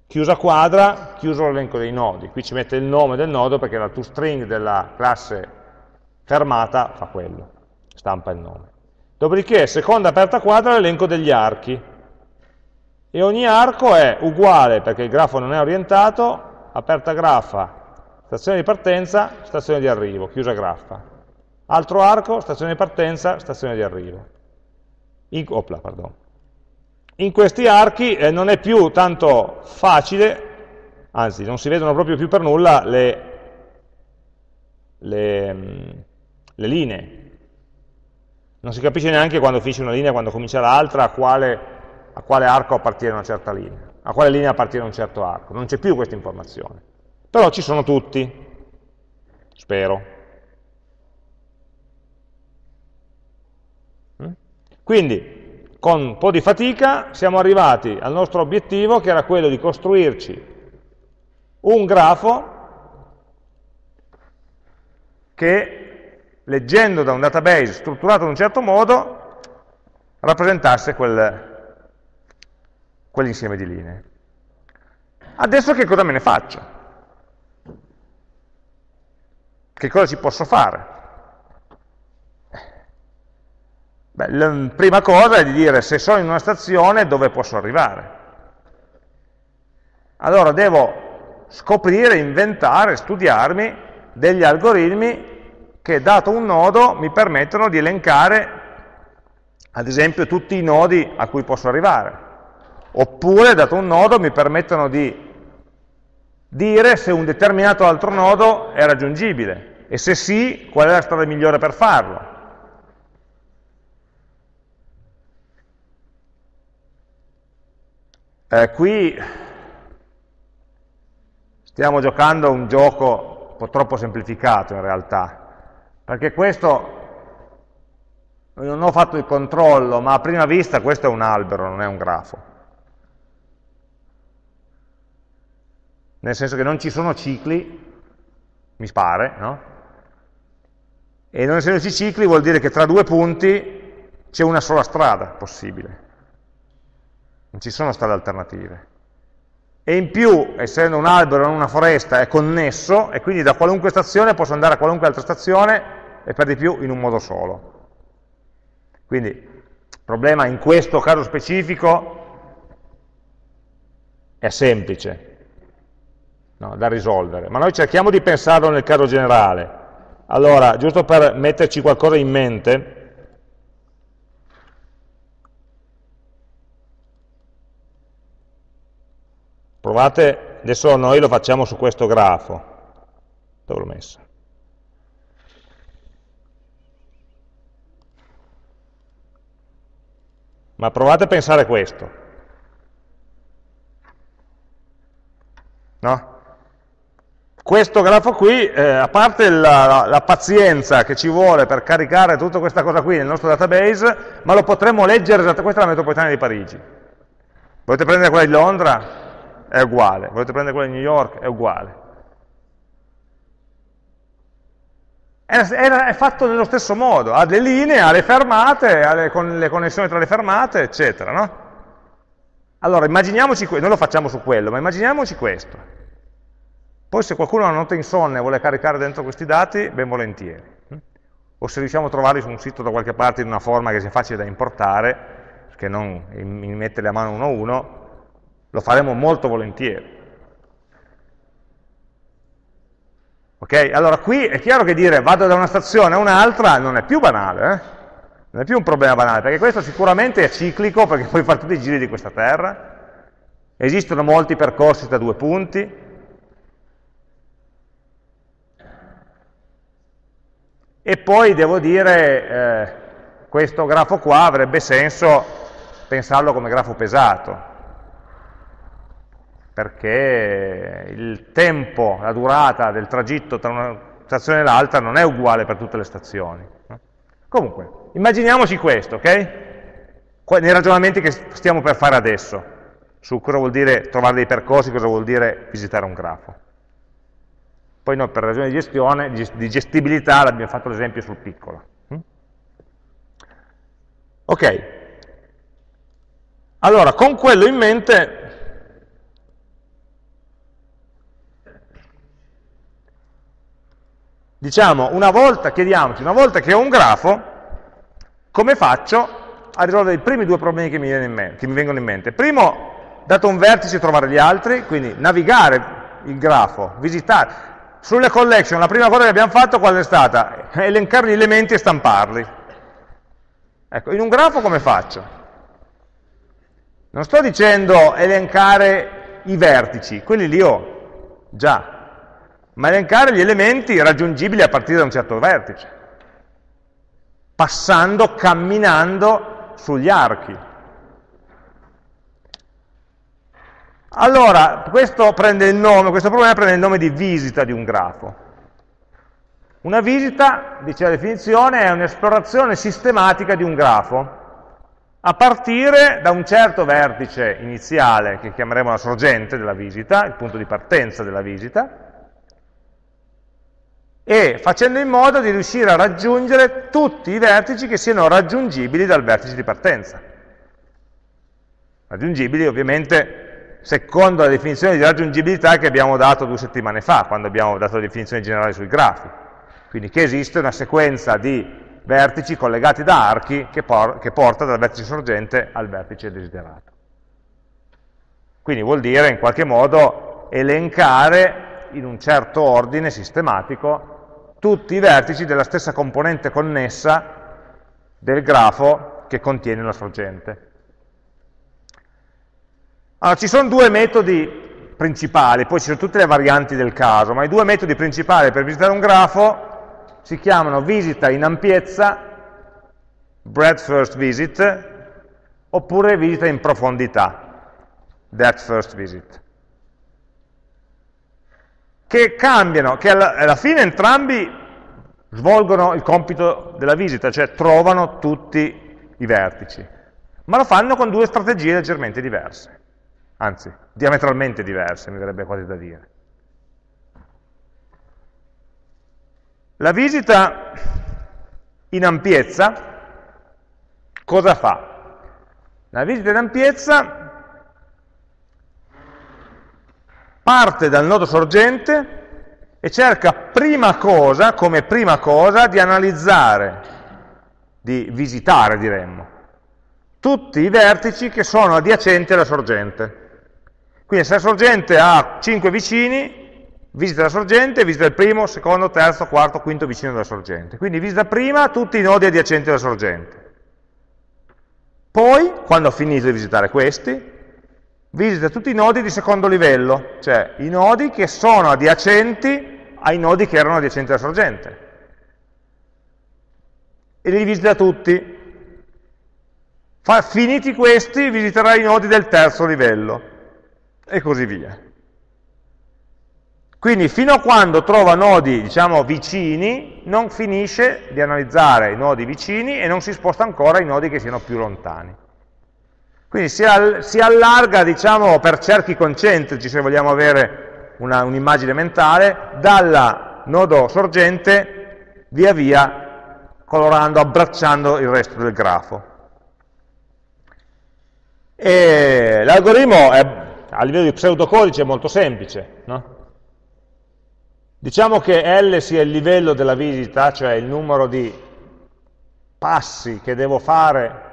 chiusa quadra, chiuso l'elenco dei nodi, qui ci mette il nome del nodo perché la toString della classe fermata fa quello, stampa il nome. Dopodiché, seconda aperta quadra, l'elenco degli archi, e ogni arco è uguale, perché il grafo non è orientato, aperta graffa, stazione di partenza, stazione di arrivo, chiusa graffa. Altro arco, stazione di partenza, stazione di arrivo in, opla, in questi archi eh, non è più tanto facile, anzi non si vedono proprio più per nulla le, le, mm, le linee. Non si capisce neanche quando finisce una linea, quando comincia l'altra, a a quale arco appartiene una certa linea, a quale linea appartiene un certo arco. Non c'è più questa informazione. Però ci sono tutti, spero. Quindi, con un po' di fatica, siamo arrivati al nostro obiettivo, che era quello di costruirci un grafo che, leggendo da un database strutturato in un certo modo, rappresentasse quel, quell'insieme di linee. Adesso che cosa me ne faccio? Che cosa ci posso fare? Beh, la prima cosa è di dire se sono in una stazione dove posso arrivare. Allora devo scoprire, inventare, studiarmi degli algoritmi che dato un nodo mi permettono di elencare ad esempio tutti i nodi a cui posso arrivare. Oppure, dato un nodo, mi permettono di dire se un determinato altro nodo è raggiungibile e se sì, qual è la strada migliore per farlo. Eh, qui stiamo giocando un gioco un po' troppo semplificato in realtà, perché questo, non ho fatto il controllo, ma a prima vista questo è un albero, non è un grafo. Nel senso che non ci sono cicli, mi pare, no? E non essendoci cicli vuol dire che tra due punti c'è una sola strada possibile non ci sono strade alternative. E in più, essendo un albero in una foresta, è connesso, e quindi da qualunque stazione posso andare a qualunque altra stazione, e per di più in un modo solo. Quindi, il problema in questo caso specifico è semplice no, da risolvere, ma noi cerchiamo di pensarlo nel caso generale. Allora, giusto per metterci qualcosa in mente, Provate, adesso noi lo facciamo su questo grafo. Dove l'ho messo? Ma provate a pensare questo. No? Questo grafo qui, eh, a parte la, la, la, pazienza che ci vuole per caricare tutta questa cosa qui nel nostro database, ma lo potremmo leggere, questa è la metropolitana di Parigi. Volete prendere quella di Londra? è uguale, volete prendere quella di New York, è uguale. È, è, fatto nello stesso modo, ha le linee, ha le fermate, ha le, con le connessioni tra le fermate, eccetera, no? Allora, immaginiamoci, noi lo facciamo su quello, ma immaginiamoci questo. Poi se qualcuno ha una nota insonne e vuole caricare dentro questi dati, ben volentieri. O se riusciamo a trovarli su un sito da qualche parte in una forma che sia facile da importare, che non metterli a mano uno a uno, lo faremo molto volentieri. Ok? Allora qui è chiaro che dire vado da una stazione a un'altra non è più banale, eh? non è più un problema banale, perché questo sicuramente è ciclico, perché puoi fare tutti i giri di questa terra, esistono molti percorsi da due punti, e poi devo dire, eh, questo grafo qua avrebbe senso pensarlo come grafo pesato, perché il tempo, la durata del tragitto tra una stazione e l'altra non è uguale per tutte le stazioni. Comunque, immaginiamoci questo, ok? Nei ragionamenti che stiamo per fare adesso, su cosa vuol dire trovare dei percorsi, cosa vuol dire visitare un grafo. Poi noi per ragioni di gestione, di gestibilità, abbiamo fatto l'esempio sul piccolo. Mm? Ok, allora con quello in mente diciamo, una volta, chiediamoci, una volta che ho un grafo, come faccio a risolvere i primi due problemi che mi, mente, che mi vengono in mente? Primo, dato un vertice, trovare gli altri, quindi navigare il grafo, visitare. Sulle collection la prima cosa che abbiamo fatto qual è stata? (laughs) Elencare gli elementi e stamparli. Ecco, in un grafo come faccio? Non sto dicendo elencare i vertici, quelli li ho già, ma elencare gli elementi raggiungibili a partire da un certo vertice, passando, camminando sugli archi. Allora, questo, nome, questo problema prende il nome di visita di un grafo. Una visita, dice la definizione, è un'esplorazione sistematica di un grafo, a partire da un certo vertice iniziale, che chiameremo la sorgente della visita, il punto di partenza della visita, e facendo in modo di riuscire a raggiungere tutti i vertici che siano raggiungibili dal vertice di partenza. Raggiungibili ovviamente secondo la definizione di raggiungibilità che abbiamo dato due settimane fa, quando abbiamo dato la definizione generale sui grafi. Quindi che esiste una sequenza di vertici collegati da archi che, por che porta dal vertice sorgente al vertice desiderato. Quindi vuol dire in qualche modo elencare in un certo ordine sistematico tutti i vertici della stessa componente connessa del grafo che contiene la sorgente. Allora, ci sono due metodi principali, poi ci sono tutte le varianti del caso, ma i due metodi principali per visitare un grafo si chiamano visita in ampiezza, breadth first visit, oppure visita in profondità, depth first visit. Che cambiano, che alla, alla fine entrambi svolgono il compito della visita, cioè trovano tutti i vertici, ma lo fanno con due strategie leggermente diverse anzi, diametralmente diverse, mi verrebbe quasi da dire. La visita in ampiezza cosa fa? La visita in ampiezza parte dal nodo sorgente e cerca prima cosa, come prima cosa, di analizzare, di visitare diremmo, tutti i vertici che sono adiacenti alla sorgente. Quindi se la sorgente ha 5 vicini, visita la sorgente, visita il primo, secondo, terzo, quarto, quinto vicino della sorgente. Quindi visita prima tutti i nodi adiacenti alla sorgente. Poi, quando ha finito di visitare questi, visita tutti i nodi di secondo livello, cioè i nodi che sono adiacenti ai nodi che erano adiacenti alla sorgente. E li visita tutti. Fa, finiti questi, visiterà i nodi del terzo livello e così via. Quindi fino a quando trova nodi, diciamo, vicini, non finisce di analizzare i nodi vicini e non si sposta ancora ai nodi che siano più lontani. Quindi si, all si allarga, diciamo, per cerchi concentrici, se vogliamo avere un'immagine un mentale, dal nodo sorgente via via colorando, abbracciando il resto del grafo. L'algoritmo a livello di pseudocodice è molto semplice. No? Diciamo che L sia il livello della visita, cioè il numero di passi che devo fare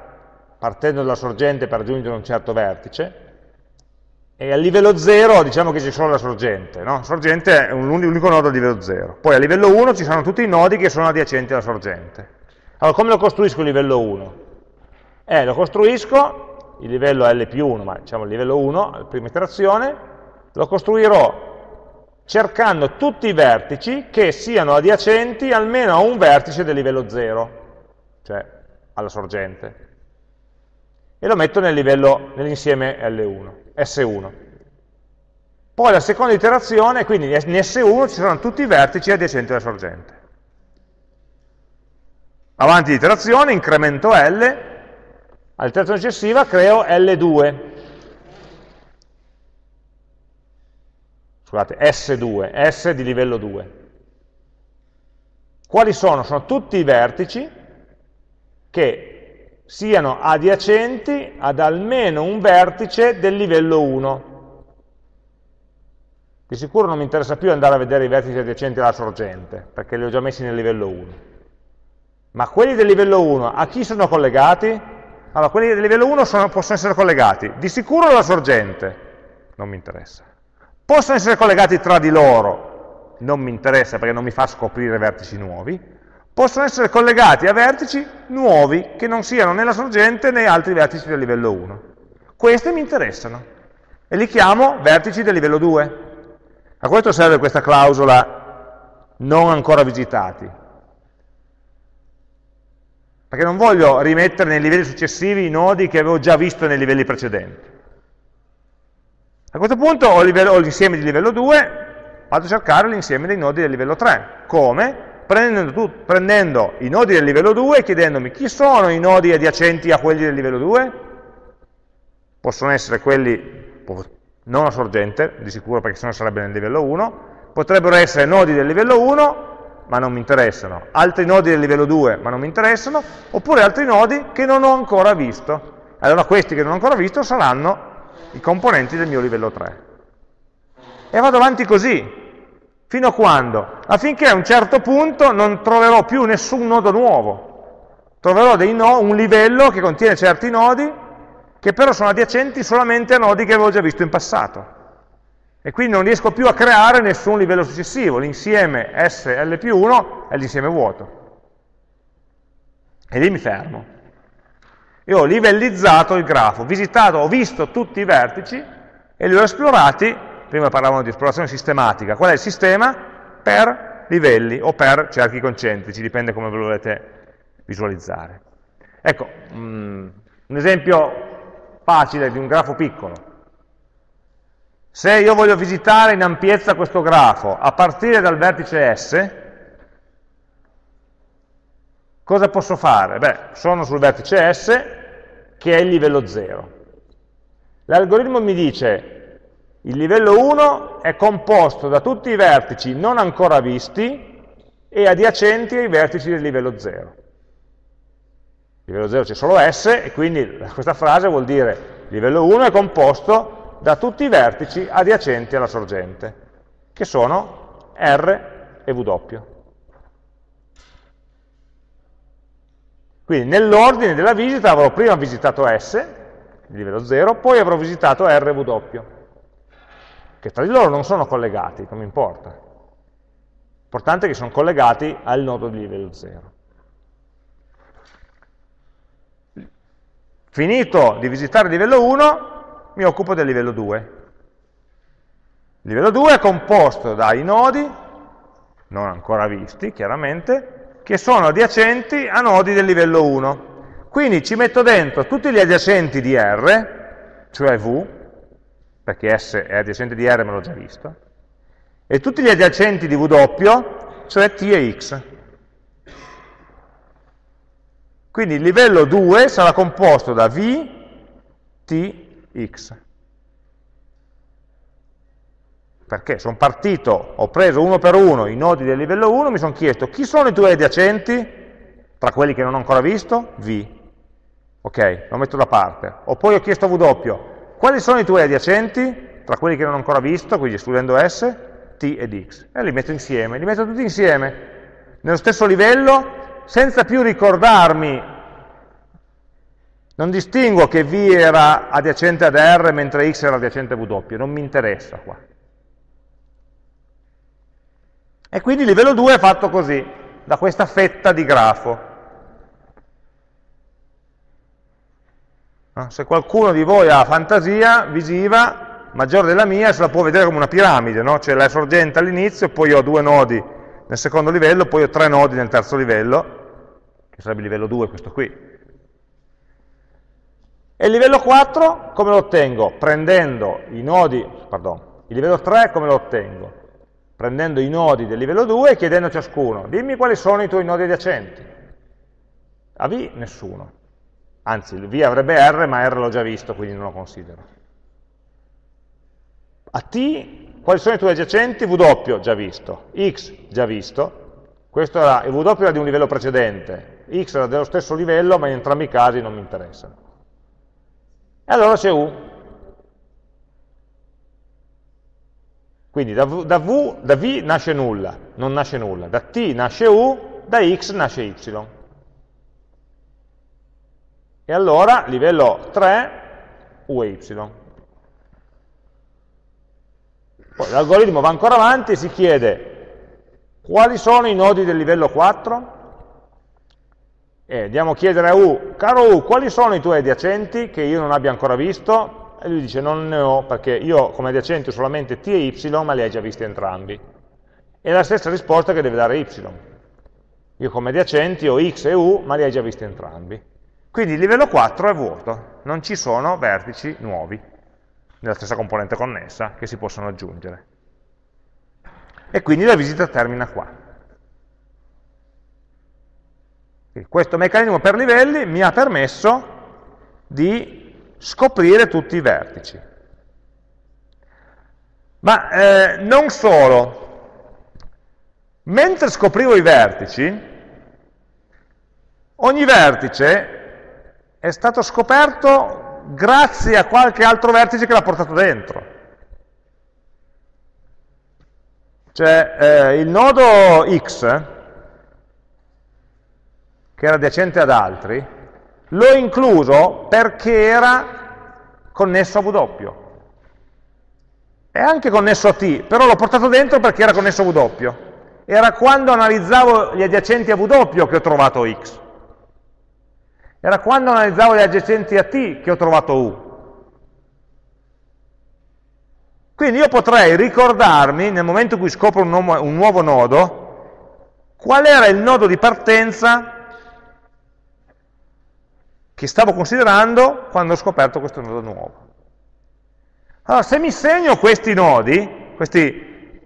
partendo dalla sorgente per raggiungere un certo vertice, e a livello 0 diciamo che c'è solo la sorgente, no? sorgente è un unico nodo a livello 0. Poi a livello 1 ci sono tutti i nodi che sono adiacenti alla sorgente. Allora come lo costruisco il livello 1? Eh, lo costruisco il livello L più 1, ma diciamo il livello 1, la prima iterazione, lo costruirò cercando tutti i vertici che siano adiacenti almeno a un vertice del livello 0, cioè alla sorgente. E lo metto nel nell'insieme L1, S1. Poi la seconda iterazione, quindi in S1 ci saranno tutti i vertici adiacenti alla sorgente. Avanti l'iterazione, incremento L, all'iterazione successiva creo L2. Scusate, S2, S di livello 2. Quali sono? Sono tutti i vertici che siano adiacenti ad almeno un vertice del livello 1. Di sicuro non mi interessa più andare a vedere i vertici adiacenti alla sorgente, perché li ho già messi nel livello 1. Ma quelli del livello 1 a chi sono collegati? Allora, quelli del livello 1 sono, possono essere collegati di sicuro alla sorgente, non mi interessa. Possono essere collegati tra di loro, non mi interessa perché non mi fa scoprire vertici nuovi. Possono essere collegati a vertici nuovi che non siano né la sorgente né altri vertici del livello 1. Questi mi interessano e li chiamo vertici del livello 2. A questo serve questa clausola non ancora visitati. Perché non voglio rimettere nei livelli successivi i nodi che avevo già visto nei livelli precedenti. A questo punto ho l'insieme di livello 2, vado a cercare l'insieme dei nodi del livello 3. Come? Prendendo, tu, prendendo, i nodi del livello 2 e chiedendomi chi sono i nodi adiacenti a quelli del livello 2? Possono essere quelli non a sorgente, di sicuro perché sennò sarebbe nel livello 1, potrebbero essere nodi del livello 1, ma non mi interessano, altri nodi del livello 2, ma non mi interessano, oppure altri nodi che non ho ancora visto. Allora questi che non ho ancora visto saranno i componenti del mio livello 3. E vado avanti così, fino a quando? Affinché a un certo punto non troverò più nessun nodo nuovo, troverò no un livello che contiene certi nodi che però sono adiacenti solamente a nodi che avevo già visto in passato. E quindi non riesco più a creare nessun livello successivo, l'insieme SL più 1 è l'insieme vuoto. E lì mi fermo. Io ho livellizzato il grafo, visitato, ho visto tutti i vertici e li ho esplorati, prima parlavamo di esplorazione sistematica, qual è il sistema? Per livelli o per cerchi concentrici, dipende come lo volete visualizzare. Ecco, um, un esempio facile di un grafo piccolo. Se io voglio visitare in ampiezza questo grafo a partire dal vertice S, cosa posso fare? Beh, sono sul vertice S, che è il livello 0. L'algoritmo mi dice, il livello 1 è composto da tutti i vertici non ancora visti e adiacenti ai vertici del livello 0 livello 0 c'è solo S e quindi (laughs) questa frase vuol dire livello 1 è composto da tutti i vertici adiacenti alla sorgente, che sono R e W. Quindi nell'ordine della visita avrò prima visitato S, livello 0, poi avrò visitato R e W, che tra di loro non sono collegati, non mi importa. L'importante è che sono collegati al nodo di livello 0. Finito di visitare il livello 1, mi occupo del livello 2. Il livello 2 è composto dai nodi, non ancora visti chiaramente, che sono adiacenti a nodi del livello 1. Quindi ci metto dentro tutti gli adiacenti di R, cioè V, perché S è adiacente di R, me l'ho già visto, e tutti gli adiacenti di W, cioè T e X. Quindi il livello 2 sarà composto da V, T, X. Perché sono partito, ho preso uno per uno i nodi del livello 1, mi sono chiesto chi sono i tuoi adiacenti, tra quelli che non ho ancora visto? V. Ok, lo metto da parte. O poi ho chiesto W, quali sono i tuoi adiacenti, tra quelli che non ho ancora visto, quindi escludendo S, T ed X. E li metto insieme, li metto tutti insieme, nello stesso livello, senza più ricordarmi, non distingo che V era adiacente ad R mentre X era adiacente a W, non mi interessa qua. E quindi il livello 2 è fatto così, da questa fetta di grafo. Se qualcuno di voi ha fantasia visiva, maggiore della mia, se la può vedere come una piramide, no? c'è la sorgente all'inizio, poi ho due nodi nel secondo livello, poi ho tre nodi nel terzo livello, che sarebbe il livello 2 questo qui. E il livello 4 come lo ottengo? Prendendo i nodi, pardon, Il livello 3 come lo ottengo? Prendendo i nodi del livello 2 e chiedendo a ciascuno, dimmi quali sono i tuoi nodi adiacenti. A V nessuno. Anzi, V avrebbe R, ma R l'ho già visto, quindi non lo considero. A T, quali sono i tuoi adiacenti? W, già visto. X, già visto. Questo era, il W era di un livello precedente. X era dello stesso livello, ma in entrambi i casi non mi interessano. E allora c'è U. Quindi da v, da v, da v nasce nulla, non nasce nulla. Da T nasce U, da X nasce Y. E allora, livello 3, U e Y. Poi l'algoritmo va ancora avanti e si chiede quali sono i nodi del livello 4? E andiamo a chiedere a U, caro U, quali sono i tuoi adiacenti che io non abbia ancora visto? E lui dice non ne ho perché io come adiacenti ho solamente T e Y, ma li hai già visti entrambi. E la stessa risposta che deve dare Y. Io come adiacenti ho X e U, ma li hai già visti entrambi. Quindi il livello 4 è vuoto, non ci sono vertici nuovi nella stessa componente connessa che si possono aggiungere. E quindi la visita termina qua. Questo meccanismo per livelli mi ha permesso di scoprire tutti i vertici. Ma eh, non solo, mentre scoprivo i vertici, ogni vertice è stato scoperto grazie a qualche altro vertice che l'ha portato dentro. Cioè eh, il nodo x, che era adiacente ad altri, l'ho incluso perché era connesso a W. È anche connesso a T, però l'ho portato dentro perché era connesso a W. Era quando analizzavo gli adiacenti a W che ho trovato X. Era quando analizzavo gli adiacenti a T che ho trovato U. Quindi io potrei ricordarmi, nel momento in cui scopro un, nuovo, un nuovo nodo, qual era il nodo di partenza che stavo considerando quando ho scoperto questo nodo nuovo. Allora, se mi segno questi nodi, questi,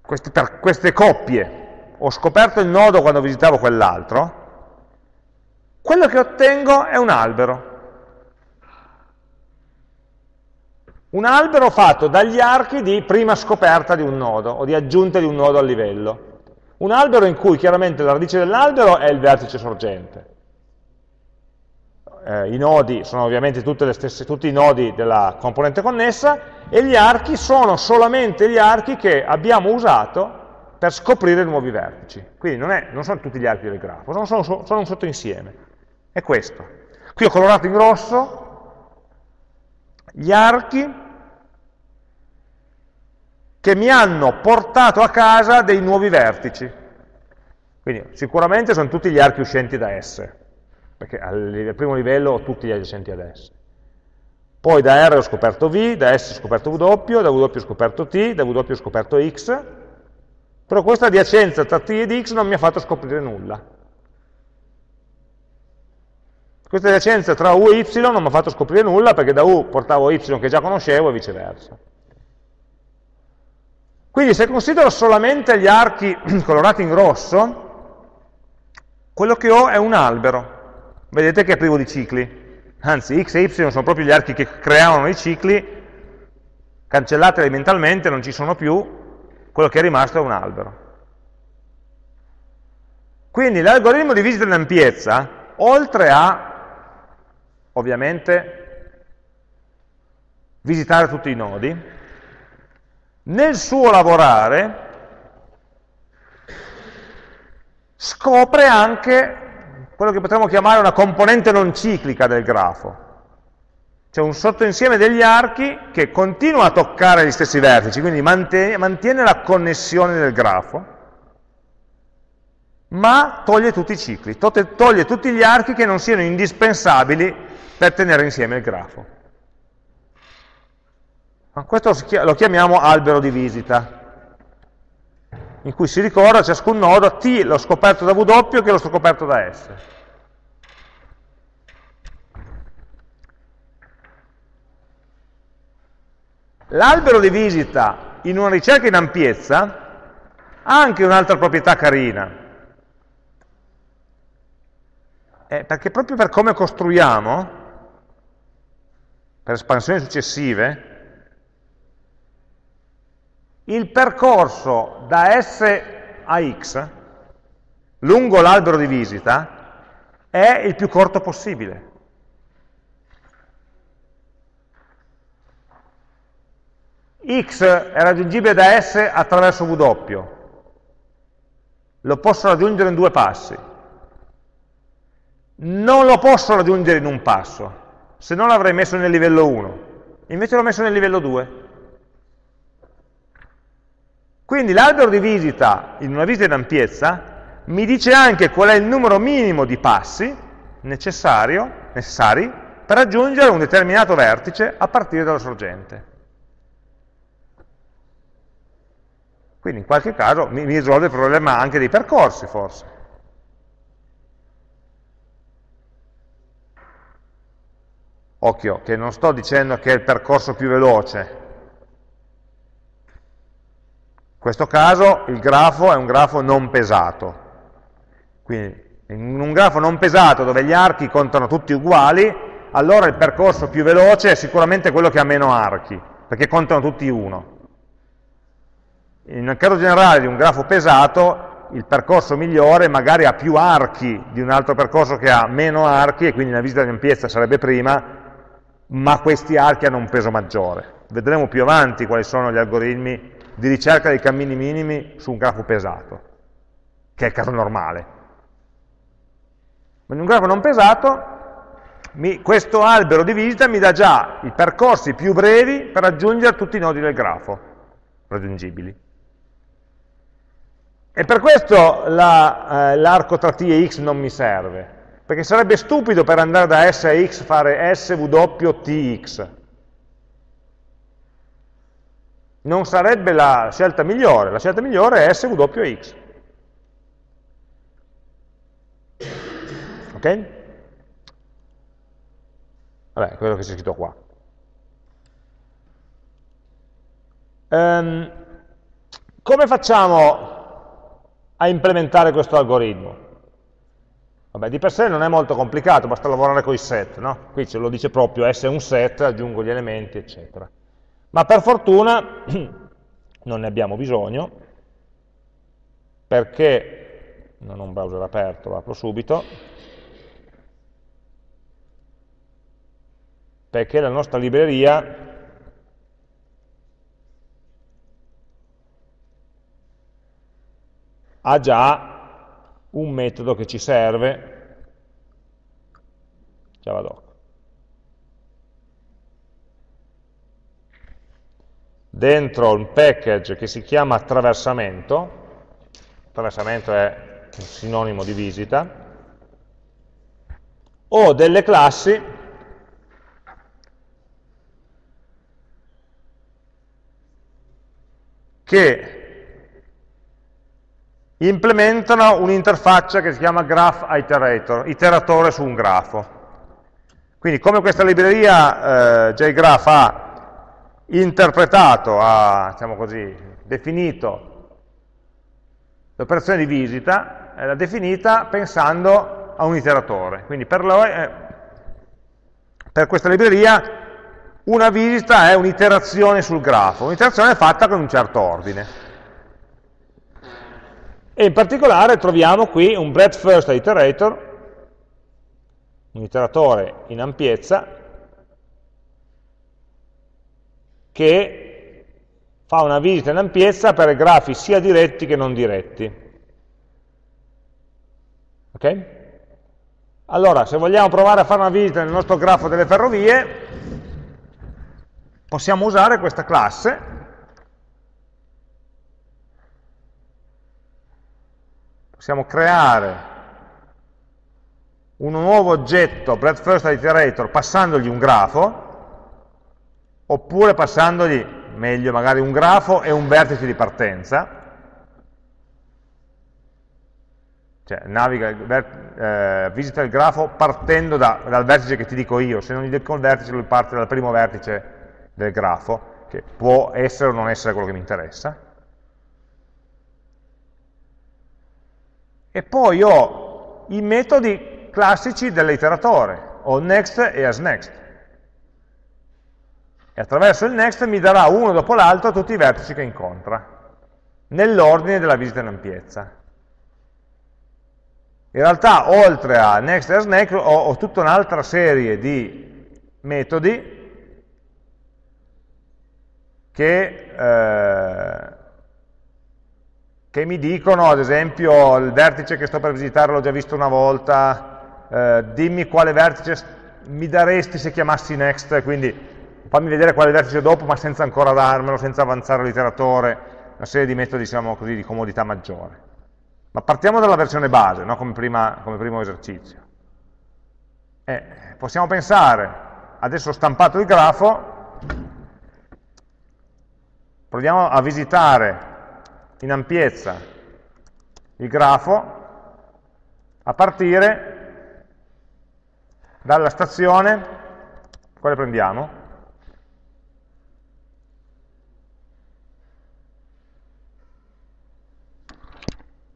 questi, per queste coppie, ho scoperto il nodo quando visitavo quell'altro, quello che ottengo è un albero. Un albero fatto dagli archi di prima scoperta di un nodo o di aggiunta di un nodo al livello. Un albero in cui chiaramente la radice dell'albero è il vertice sorgente. Eh, I nodi sono ovviamente stesse, tutti i nodi della componente connessa e gli archi sono solamente gli archi che abbiamo usato per scoprire nuovi vertici. Quindi non, è, non sono tutti gli archi del grafo, sono, sono, sono un sottoinsieme. È questo. Qui ho colorato in rosso gli archi che mi hanno portato a casa dei nuovi vertici. Quindi sicuramente sono tutti gli archi uscenti da S, perché al primo livello ho tutti gli adiacenti ad S. Poi da R ho scoperto V, da S ho scoperto W, da W ho scoperto T, da W ho scoperto X, però questa adiacenza tra T ed X non mi ha fatto scoprire nulla. Questa adiacenza tra U e Y non mi ha fatto scoprire nulla perché da U portavo Y che già conoscevo e viceversa. Quindi se considero solamente gli archi (clears throat) colorati in rosso, quello che ho è un albero. Vedete che è privo di cicli. Anzi, X e Y sono proprio gli archi che creavano i cicli, cancellati mentalmente, non ci sono più, quello che è rimasto è un albero. Quindi l'algoritmo di visita in ampiezza, oltre a ovviamente visitare tutti i nodi, nel suo lavorare scopre anche quello che potremmo chiamare una componente non ciclica del grafo, cioè un sottoinsieme degli archi che continua a toccare gli stessi vertici, quindi mantiene, mantiene la connessione del grafo, ma toglie tutti i cicli, toglie tutti gli archi che non siano indispensabili per tenere insieme il grafo. Questo lo chiamiamo albero di visita, in cui si ricorda ciascun nodo T l'ho scoperto da W che l'ho scoperto da S. L'albero di visita in una ricerca in ampiezza ha anche un'altra proprietà carina, eh, perché proprio per come costruiamo, per espansioni successive, il percorso da S a X lungo l'albero di visita è il più corto possibile. X è raggiungibile da S attraverso W, lo posso raggiungere in due passi. Non lo posso raggiungere in un passo, se no l'avrei messo nel livello 1, invece l'ho messo nel livello 2. Quindi l'albero di visita in una visita in ampiezza mi dice anche qual è il numero minimo di passi necessari per raggiungere un determinato vertice a partire dalla sorgente. Quindi in qualche caso mi, risolve il problema anche dei percorsi, forse. Occhio, che non sto dicendo che è il percorso più veloce. In questo caso il grafo è un grafo non pesato. Quindi in un grafo non pesato dove gli archi contano tutti uguali, allora il percorso più veloce è sicuramente quello che ha meno archi, perché contano tutti uno. Un caso generale di un grafo pesato, il percorso migliore magari ha più archi di un altro percorso che ha meno archi, e quindi la visita di ampiezza sarebbe prima, ma questi archi hanno un peso maggiore. Vedremo più avanti quali sono gli algoritmi di ricerca dei cammini minimi su un grafo pesato, che è il caso normale. Ma in un grafo non pesato, mi, questo albero di visita mi dà già i percorsi più brevi per raggiungere tutti i nodi del grafo raggiungibili. E per questo l'arco la, eh, tra t e x non mi serve, perché sarebbe stupido per andare da S a x fare swtx. Non sarebbe la scelta migliore, la scelta migliore è swx. Ok? Vabbè, quello che c'è scritto qua. Um, come facciamo a implementare questo algoritmo? Vabbè, di per sé non è molto complicato, basta lavorare con i set, no? Qui ce lo dice proprio, S è un set, aggiungo gli elementi, eccetera. Ma per fortuna (clears throat) non ne abbiamo bisogno, perché, non ho un browser aperto, lo apro subito, perché la nostra libreria ha già un metodo che ci serve, javadoc. Dentro un package che si chiama attraversamento, attraversamento è un sinonimo di visita, ho delle classi che implementano un'interfaccia che si chiama Graph Iterator, iteratore su un grafo. Quindi come questa libreria eh, JGraph ha interpretato, ha diciamo così, definito l'operazione di visita, l'ha definita pensando a un iteratore. Quindi per, lo, eh, per questa libreria una visita è un'iterazione sul grafo, un'iterazione fatta con un certo ordine. E in particolare troviamo qui un breadth first iterator, un iteratore in ampiezza, che fa una visita in ampiezza per grafi sia diretti che non diretti. Ok? Allora, se vogliamo provare a fare una visita nel nostro grafo delle ferrovie, possiamo usare questa classe possiamo creare un nuovo oggetto breadth first iterator passandogli un grafo, oppure passandogli, meglio magari un grafo e un vertice di partenza, cioè naviga, eh, visita il grafo partendo da, dal vertice che ti dico io, se non gli dico il vertice lui parte dal primo vertice del grafo, che può essere o non essere quello che mi interessa. E poi ho i metodi classici dell'iteratore, ho next e asNext. E attraverso il next mi darà uno dopo l'altro tutti i vertici che incontra, nell'ordine della visita in ampiezza. In realtà, oltre a next e asNext, ho, ho tutta un'altra serie di metodi che, eh, che, mi dicono, ad esempio, il vertice che sto per visitare l'ho già visto una volta, eh, dimmi quale vertice mi daresti se chiamassi next, quindi fammi vedere quale vertice dopo, ma senza ancora darmelo, senza avanzare l'iteratore, una serie di metodi, diciamo così, di comodità maggiore. Ma partiamo dalla versione base, no? come, prima, come, primo esercizio. Eh, possiamo pensare, adesso ho stampato il grafo, proviamo a visitare in ampiezza il grafo a partire dalla stazione, quale prendiamo?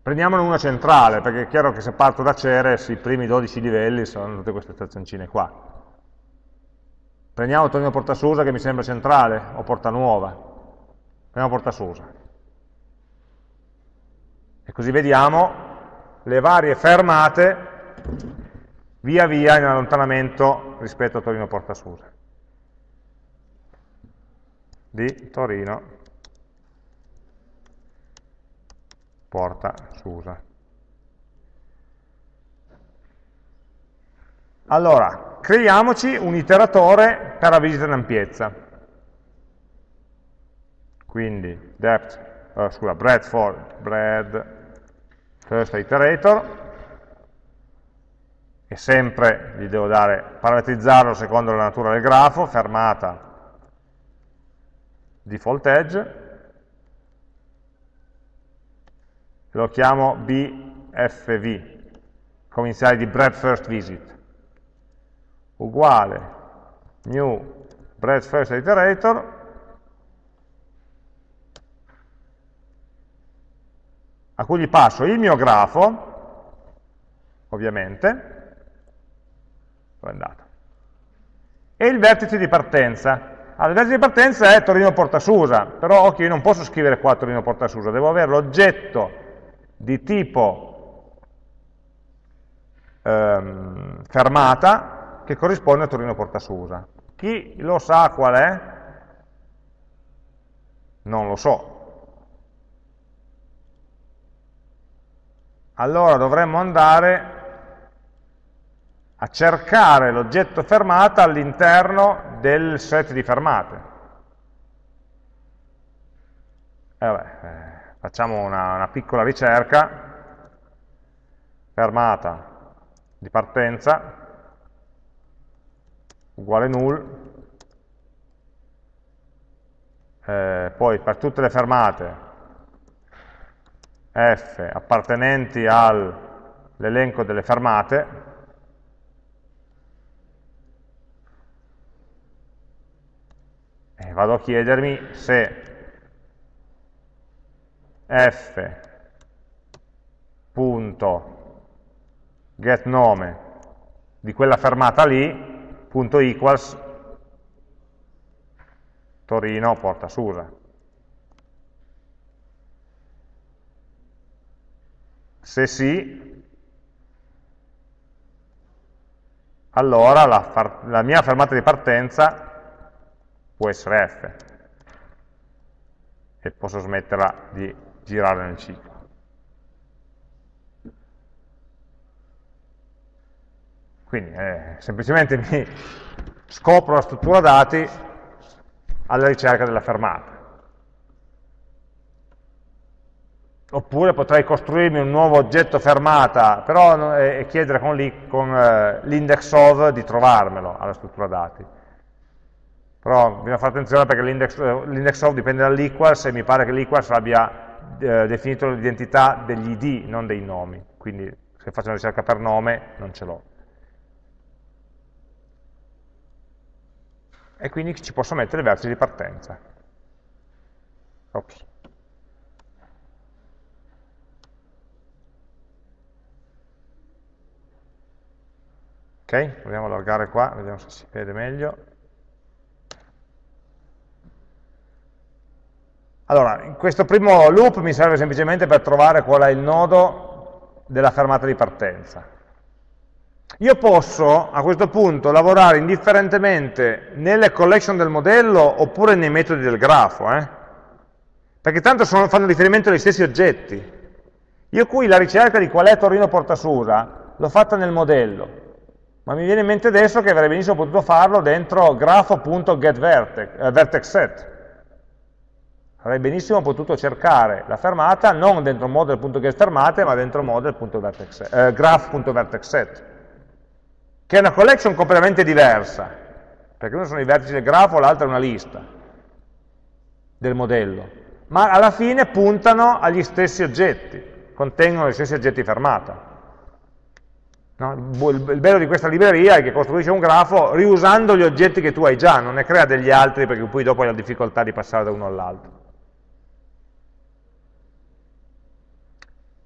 Prendiamone una centrale, perché è chiaro che se parto da Ceres i primi 12 livelli sono tutte queste stazioncine qua. Prendiamo Torino Porta Susa che mi sembra centrale, o Porta Nuova. Prendiamo Porta Susa. E così vediamo le varie fermate via via in allontanamento rispetto a Torino Porta Susa. Di Torino Porta Susa. Allora, creiamoci un iteratore per la visita in ampiezza quindi depth, uh, scusa, breadth for bread first iterator, e sempre gli devo dare, parametrizzarlo secondo la natura del grafo, fermata default edge, lo chiamo BFV, come iniziale di bread first visit, uguale new bread first iterator, a cui gli passo il mio grafo, ovviamente, dove è andato, e il vertice di partenza. Allora, il vertice di partenza è Torino Porta Susa, però occhio, io non posso scrivere qua Torino Porta Susa, devo avere l'oggetto di tipo ehm, fermata che corrisponde a Torino Porta Susa. Chi lo sa qual è? Non lo so, allora dovremmo andare a cercare l'oggetto fermata all'interno del set di fermate. Eh vabbè, eh, facciamo una, una piccola ricerca, fermata di partenza, uguale null, eh, poi per tutte le fermate f appartenenti all'elenco delle fermate, e vado a chiedermi se f punto get nome di quella fermata lì, punto equals Torino porta Susa. Se sì, allora la, la mia fermata di partenza può essere F e posso smetterla di girare nel ciclo. Quindi eh, semplicemente mi scopro la struttura dati alla ricerca della fermata. Oppure potrei costruirmi un nuovo oggetto fermata, però e chiedere con eh, l'index of di trovarmelo alla struttura dati. Però bisogna fare attenzione perché l'index eh, of dipende dall'equals e mi pare che l'equals abbia eh, definito l'identità degli id, non dei nomi. Quindi se faccio una ricerca per nome non ce l'ho. E quindi ci posso mettere i vertici di partenza. Ops. Ok, proviamo a allargare qua, vediamo se si vede meglio. Allora, in questo primo loop mi serve semplicemente per trovare qual è il nodo della fermata di partenza. Io posso a questo punto lavorare indifferentemente nelle collection del modello oppure nei metodi del grafo, eh? perché tanto sono, fanno riferimento agli stessi oggetti. Io qui la ricerca di qual è Torino Portasusa l'ho fatta nel modello, ma mi viene in mente adesso che avrei benissimo potuto farlo dentro grafo.getVertex, eh, avrei benissimo potuto cercare la fermata non dentro model.getFermate, ma dentro model.vertexset, eh, graph.vertexset, che è una collection completamente diversa, perché uno sono i vertici del grafo, l'altro è una lista del modello, ma alla fine puntano agli stessi oggetti, contengono gli stessi oggetti fermata. No? Il bello di questa libreria è che costruisce un grafo riusando gli oggetti che tu hai già, non ne crea degli altri perché poi dopo hai la difficoltà di passare da uno all'altro.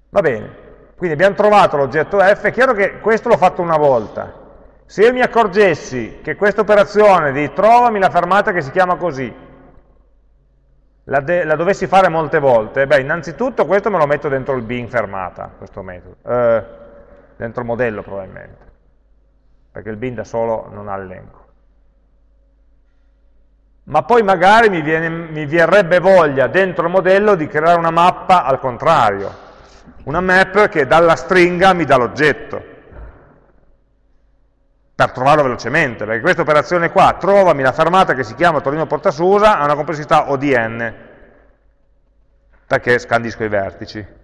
Va bene, quindi abbiamo trovato l'oggetto f, è chiaro che questo l'ho fatto una volta. Se io mi accorgessi che questa operazione di trovami la fermata che si chiama così, la, la, dovessi fare molte volte, beh, innanzitutto questo me lo metto dentro il bin fermata, questo metodo, eh, dentro il modello probabilmente, perché il bin da solo non ha l'elenco. Ma poi magari mi, viene, mi verrebbe voglia dentro il modello di creare una mappa al contrario, una map che dalla stringa mi dà l'oggetto, per trovarlo velocemente, perché questa operazione qua, trovami la fermata che si chiama Torino Portasusa, ha una complessità ODN, perché scandisco i vertici.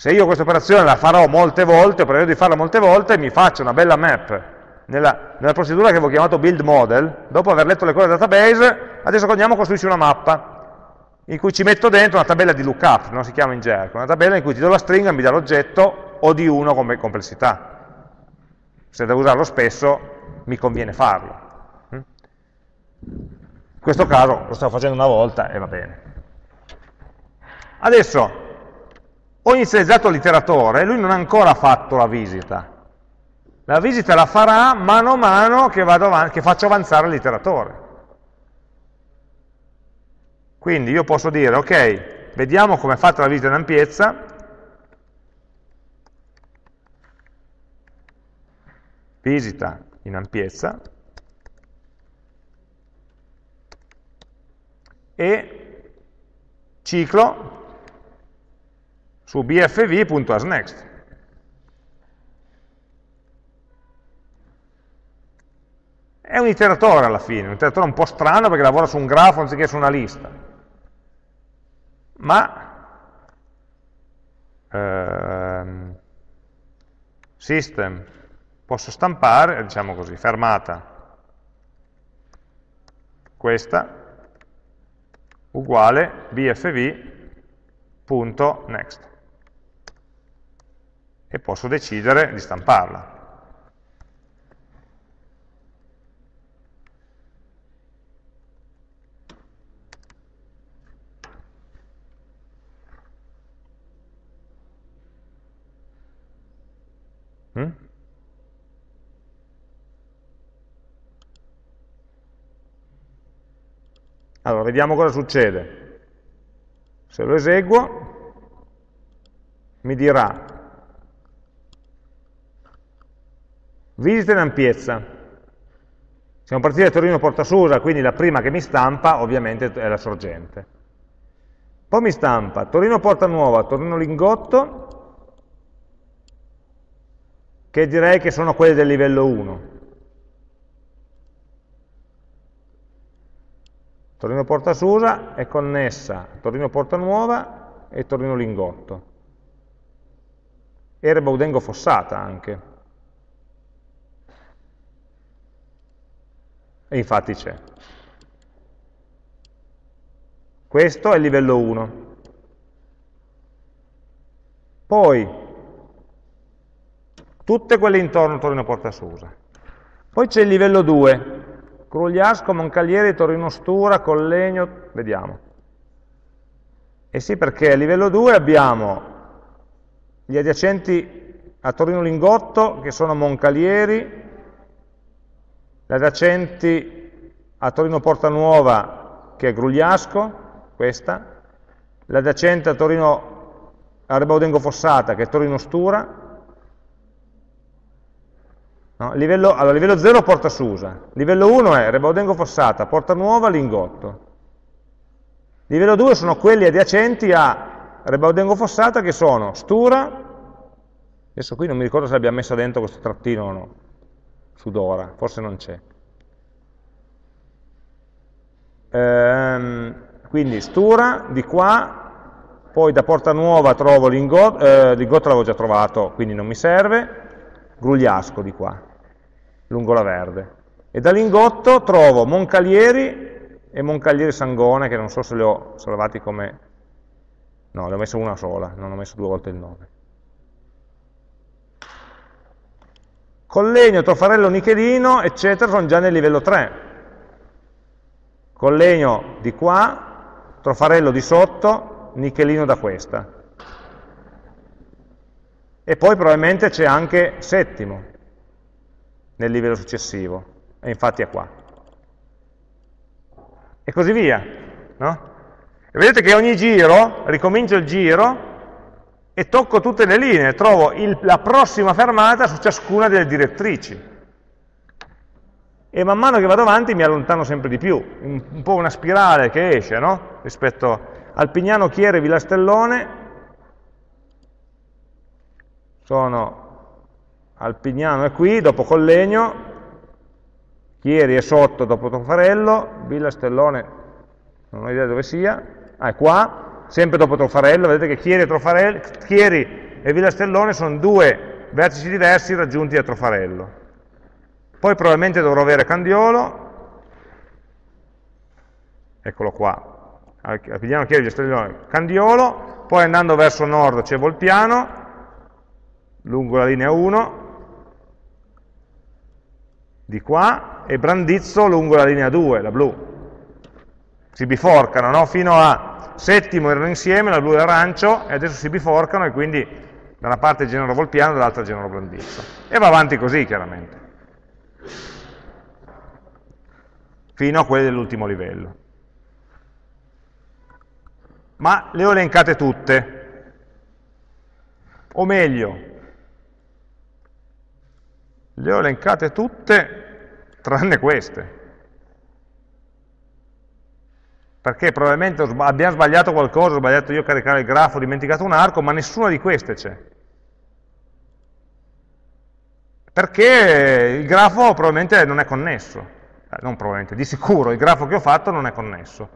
Se io questa operazione la farò molte volte, prevedo di farla molte volte, mi faccio una bella map nella, nella procedura che avevo chiamato build model, dopo aver letto le cose del database, adesso andiamo a costruirci una mappa in cui ci metto dentro una tabella di lookup, non si chiama in gergo, una tabella in cui ti do la stringa e mi dà l'oggetto o di 1 come complessità. Se devo usarlo spesso, mi conviene farlo. In questo caso lo stavo facendo una volta e va bene. Adesso ho inizializzato l'iteratore, lui non ha ancora fatto la visita. La visita la farà mano a mano che, che faccio avanzare l'iteratore. Quindi io posso dire, ok, vediamo come è fatta la visita in ampiezza, visita in ampiezza, e ciclo su bfv.asNext. È un iteratore alla fine, un iteratore un po' strano perché lavora su un grafo anziché su una lista. Ma ehm, system posso stampare, diciamo così, fermata. Questa uguale bfv.next e posso decidere di stamparla. Mm? Allora, vediamo cosa succede. Se lo eseguo, mi dirà visita in ampiezza. Siamo partiti da Torino Portasusa, quindi la prima che mi stampa ovviamente è la sorgente. Poi mi stampa Torino Porta Nuova, Torino Lingotto che direi che sono quelle del livello 1. Torino Porta Susa è connessa a Torino Porta Nuova e Torino Lingotto. Erba Udengo Fossata anche. E infatti c'è. Questo è il livello 1. Poi tutte quelle intorno Torino Porta Susa. Poi c'è il livello 2, Grugliasco, Moncalieri, Torino Stura, Collegno, vediamo. Eh sì, perché a livello 2 abbiamo gli adiacenti a Torino Lingotto, che sono Moncalieri, adiacenti a Torino Porta Nuova, che è Grugliasco, questa, l'adiacente a Torino a Rebaudengo Fossata, che è Torino Stura, No? Livello, allora, livello 0 Porta Susa, livello 1 è Rebaudengo Fossata, Porta Nuova, Lingotto. Livello 2 sono quelli adiacenti a Rebaudengo Fossata che sono Stura, adesso qui non mi ricordo se abbiamo messo dentro questo trattino o no, su Dora, forse non c'è. Ehm, quindi Stura, di qua, poi da Porta Nuova trovo Lingotto, eh, Lingotto l'avevo già trovato, quindi non mi serve, Grugliasco di qua lungo la Verde. E da Lingotto trovo Moncalieri e Moncalieri Sangone, che non so se li ho salvati come... No, le ho messo una sola, non ho messo due volte il nome. Collegno, Trofarello, Nichelino, eccetera, sono già nel livello 3. Collegno di qua, Trofarello di sotto, Nichelino da questa. E poi probabilmente c'è anche settimo, nel livello successivo, e infatti è qua. E così via, no? E vedete che ogni giro, ricomincio il giro e tocco tutte le linee, trovo il, la prossima fermata su ciascuna delle direttrici. E man mano che vado avanti mi allontano sempre di più, un, un po' una spirale che esce, no? Rispetto al Pignano, Chiere, Villastellone, sono Alpignano è qui, dopo Collegno, Chieri è sotto dopo Trofarello, Villa Stellone, non ho idea dove sia, ah, è qua, sempre dopo Trofarello, vedete che Chieri e, Chieri e Villa Stellone sono due vertici diversi raggiunti da Trofarello. Poi probabilmente dovrò avere Candiolo, eccolo qua, Alpignano, Chieri, Villa Stellone, Candiolo, poi andando verso nord c'è Volpiano, lungo la linea 1, di qua e Brandizzo lungo la linea 2, la blu. Si biforcano, no? Fino a settimo erano insieme, la blu e l'arancio, e adesso si biforcano e quindi da una parte Genero Volpiano e dall'altra Genero Brandizzo. E va avanti così, chiaramente. Fino a quelli dell'ultimo livello. Ma le ho elencate tutte. O meglio, le ho elencate tutte tranne queste. Perché probabilmente abbiamo sbagliato qualcosa, ho sbagliato io a caricare il grafo, ho dimenticato un arco, ma nessuna di queste c'è. Perché il grafo probabilmente non è connesso. Eh, non probabilmente, di sicuro, il grafo che ho fatto non è connesso.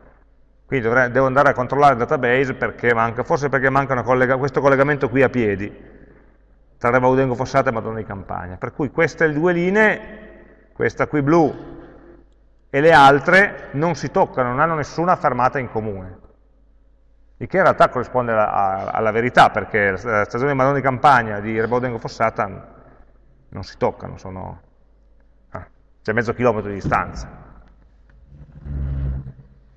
Quindi dovrei, devo andare a controllare il database perché manca, forse perché manca collega, questo collegamento qui a piedi tra Rebaudengo Fossata e Madonna di Campagna. Per cui queste due linee, questa qui blu e le altre, non si toccano, non hanno nessuna fermata in comune. Il che in realtà corrisponde alla, alla verità, perché la stazione di Madonna di Campagna di Rebaudengo Fossata non si toccano, sono... Ah, c'è mezzo chilometro di distanza.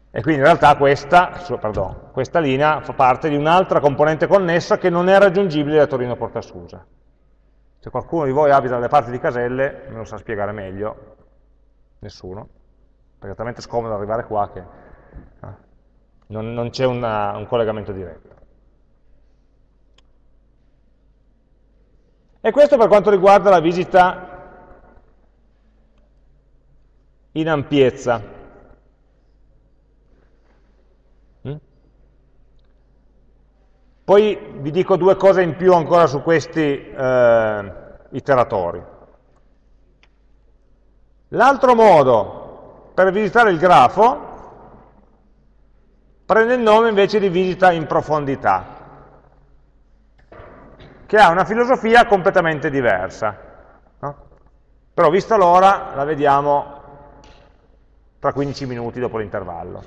E quindi in realtà questa, pardon, questa linea fa parte di un'altra componente connessa che non è raggiungibile da Torino Porta Susa. Se qualcuno di voi abita dalle parti di Caselle, me lo sa spiegare meglio, nessuno, perché è talmente scomodo arrivare qua che eh, non, non c'è un collegamento diretto. E questo per quanto riguarda la visita in ampiezza. Mm? Poi vi dico due cose in più ancora su questi eh, iteratori. L'altro modo per visitare il grafo prende il nome invece di visita in profondità, che ha una filosofia completamente diversa. No? Però vista l'ora la vediamo tra 15 minuti dopo l'intervallo.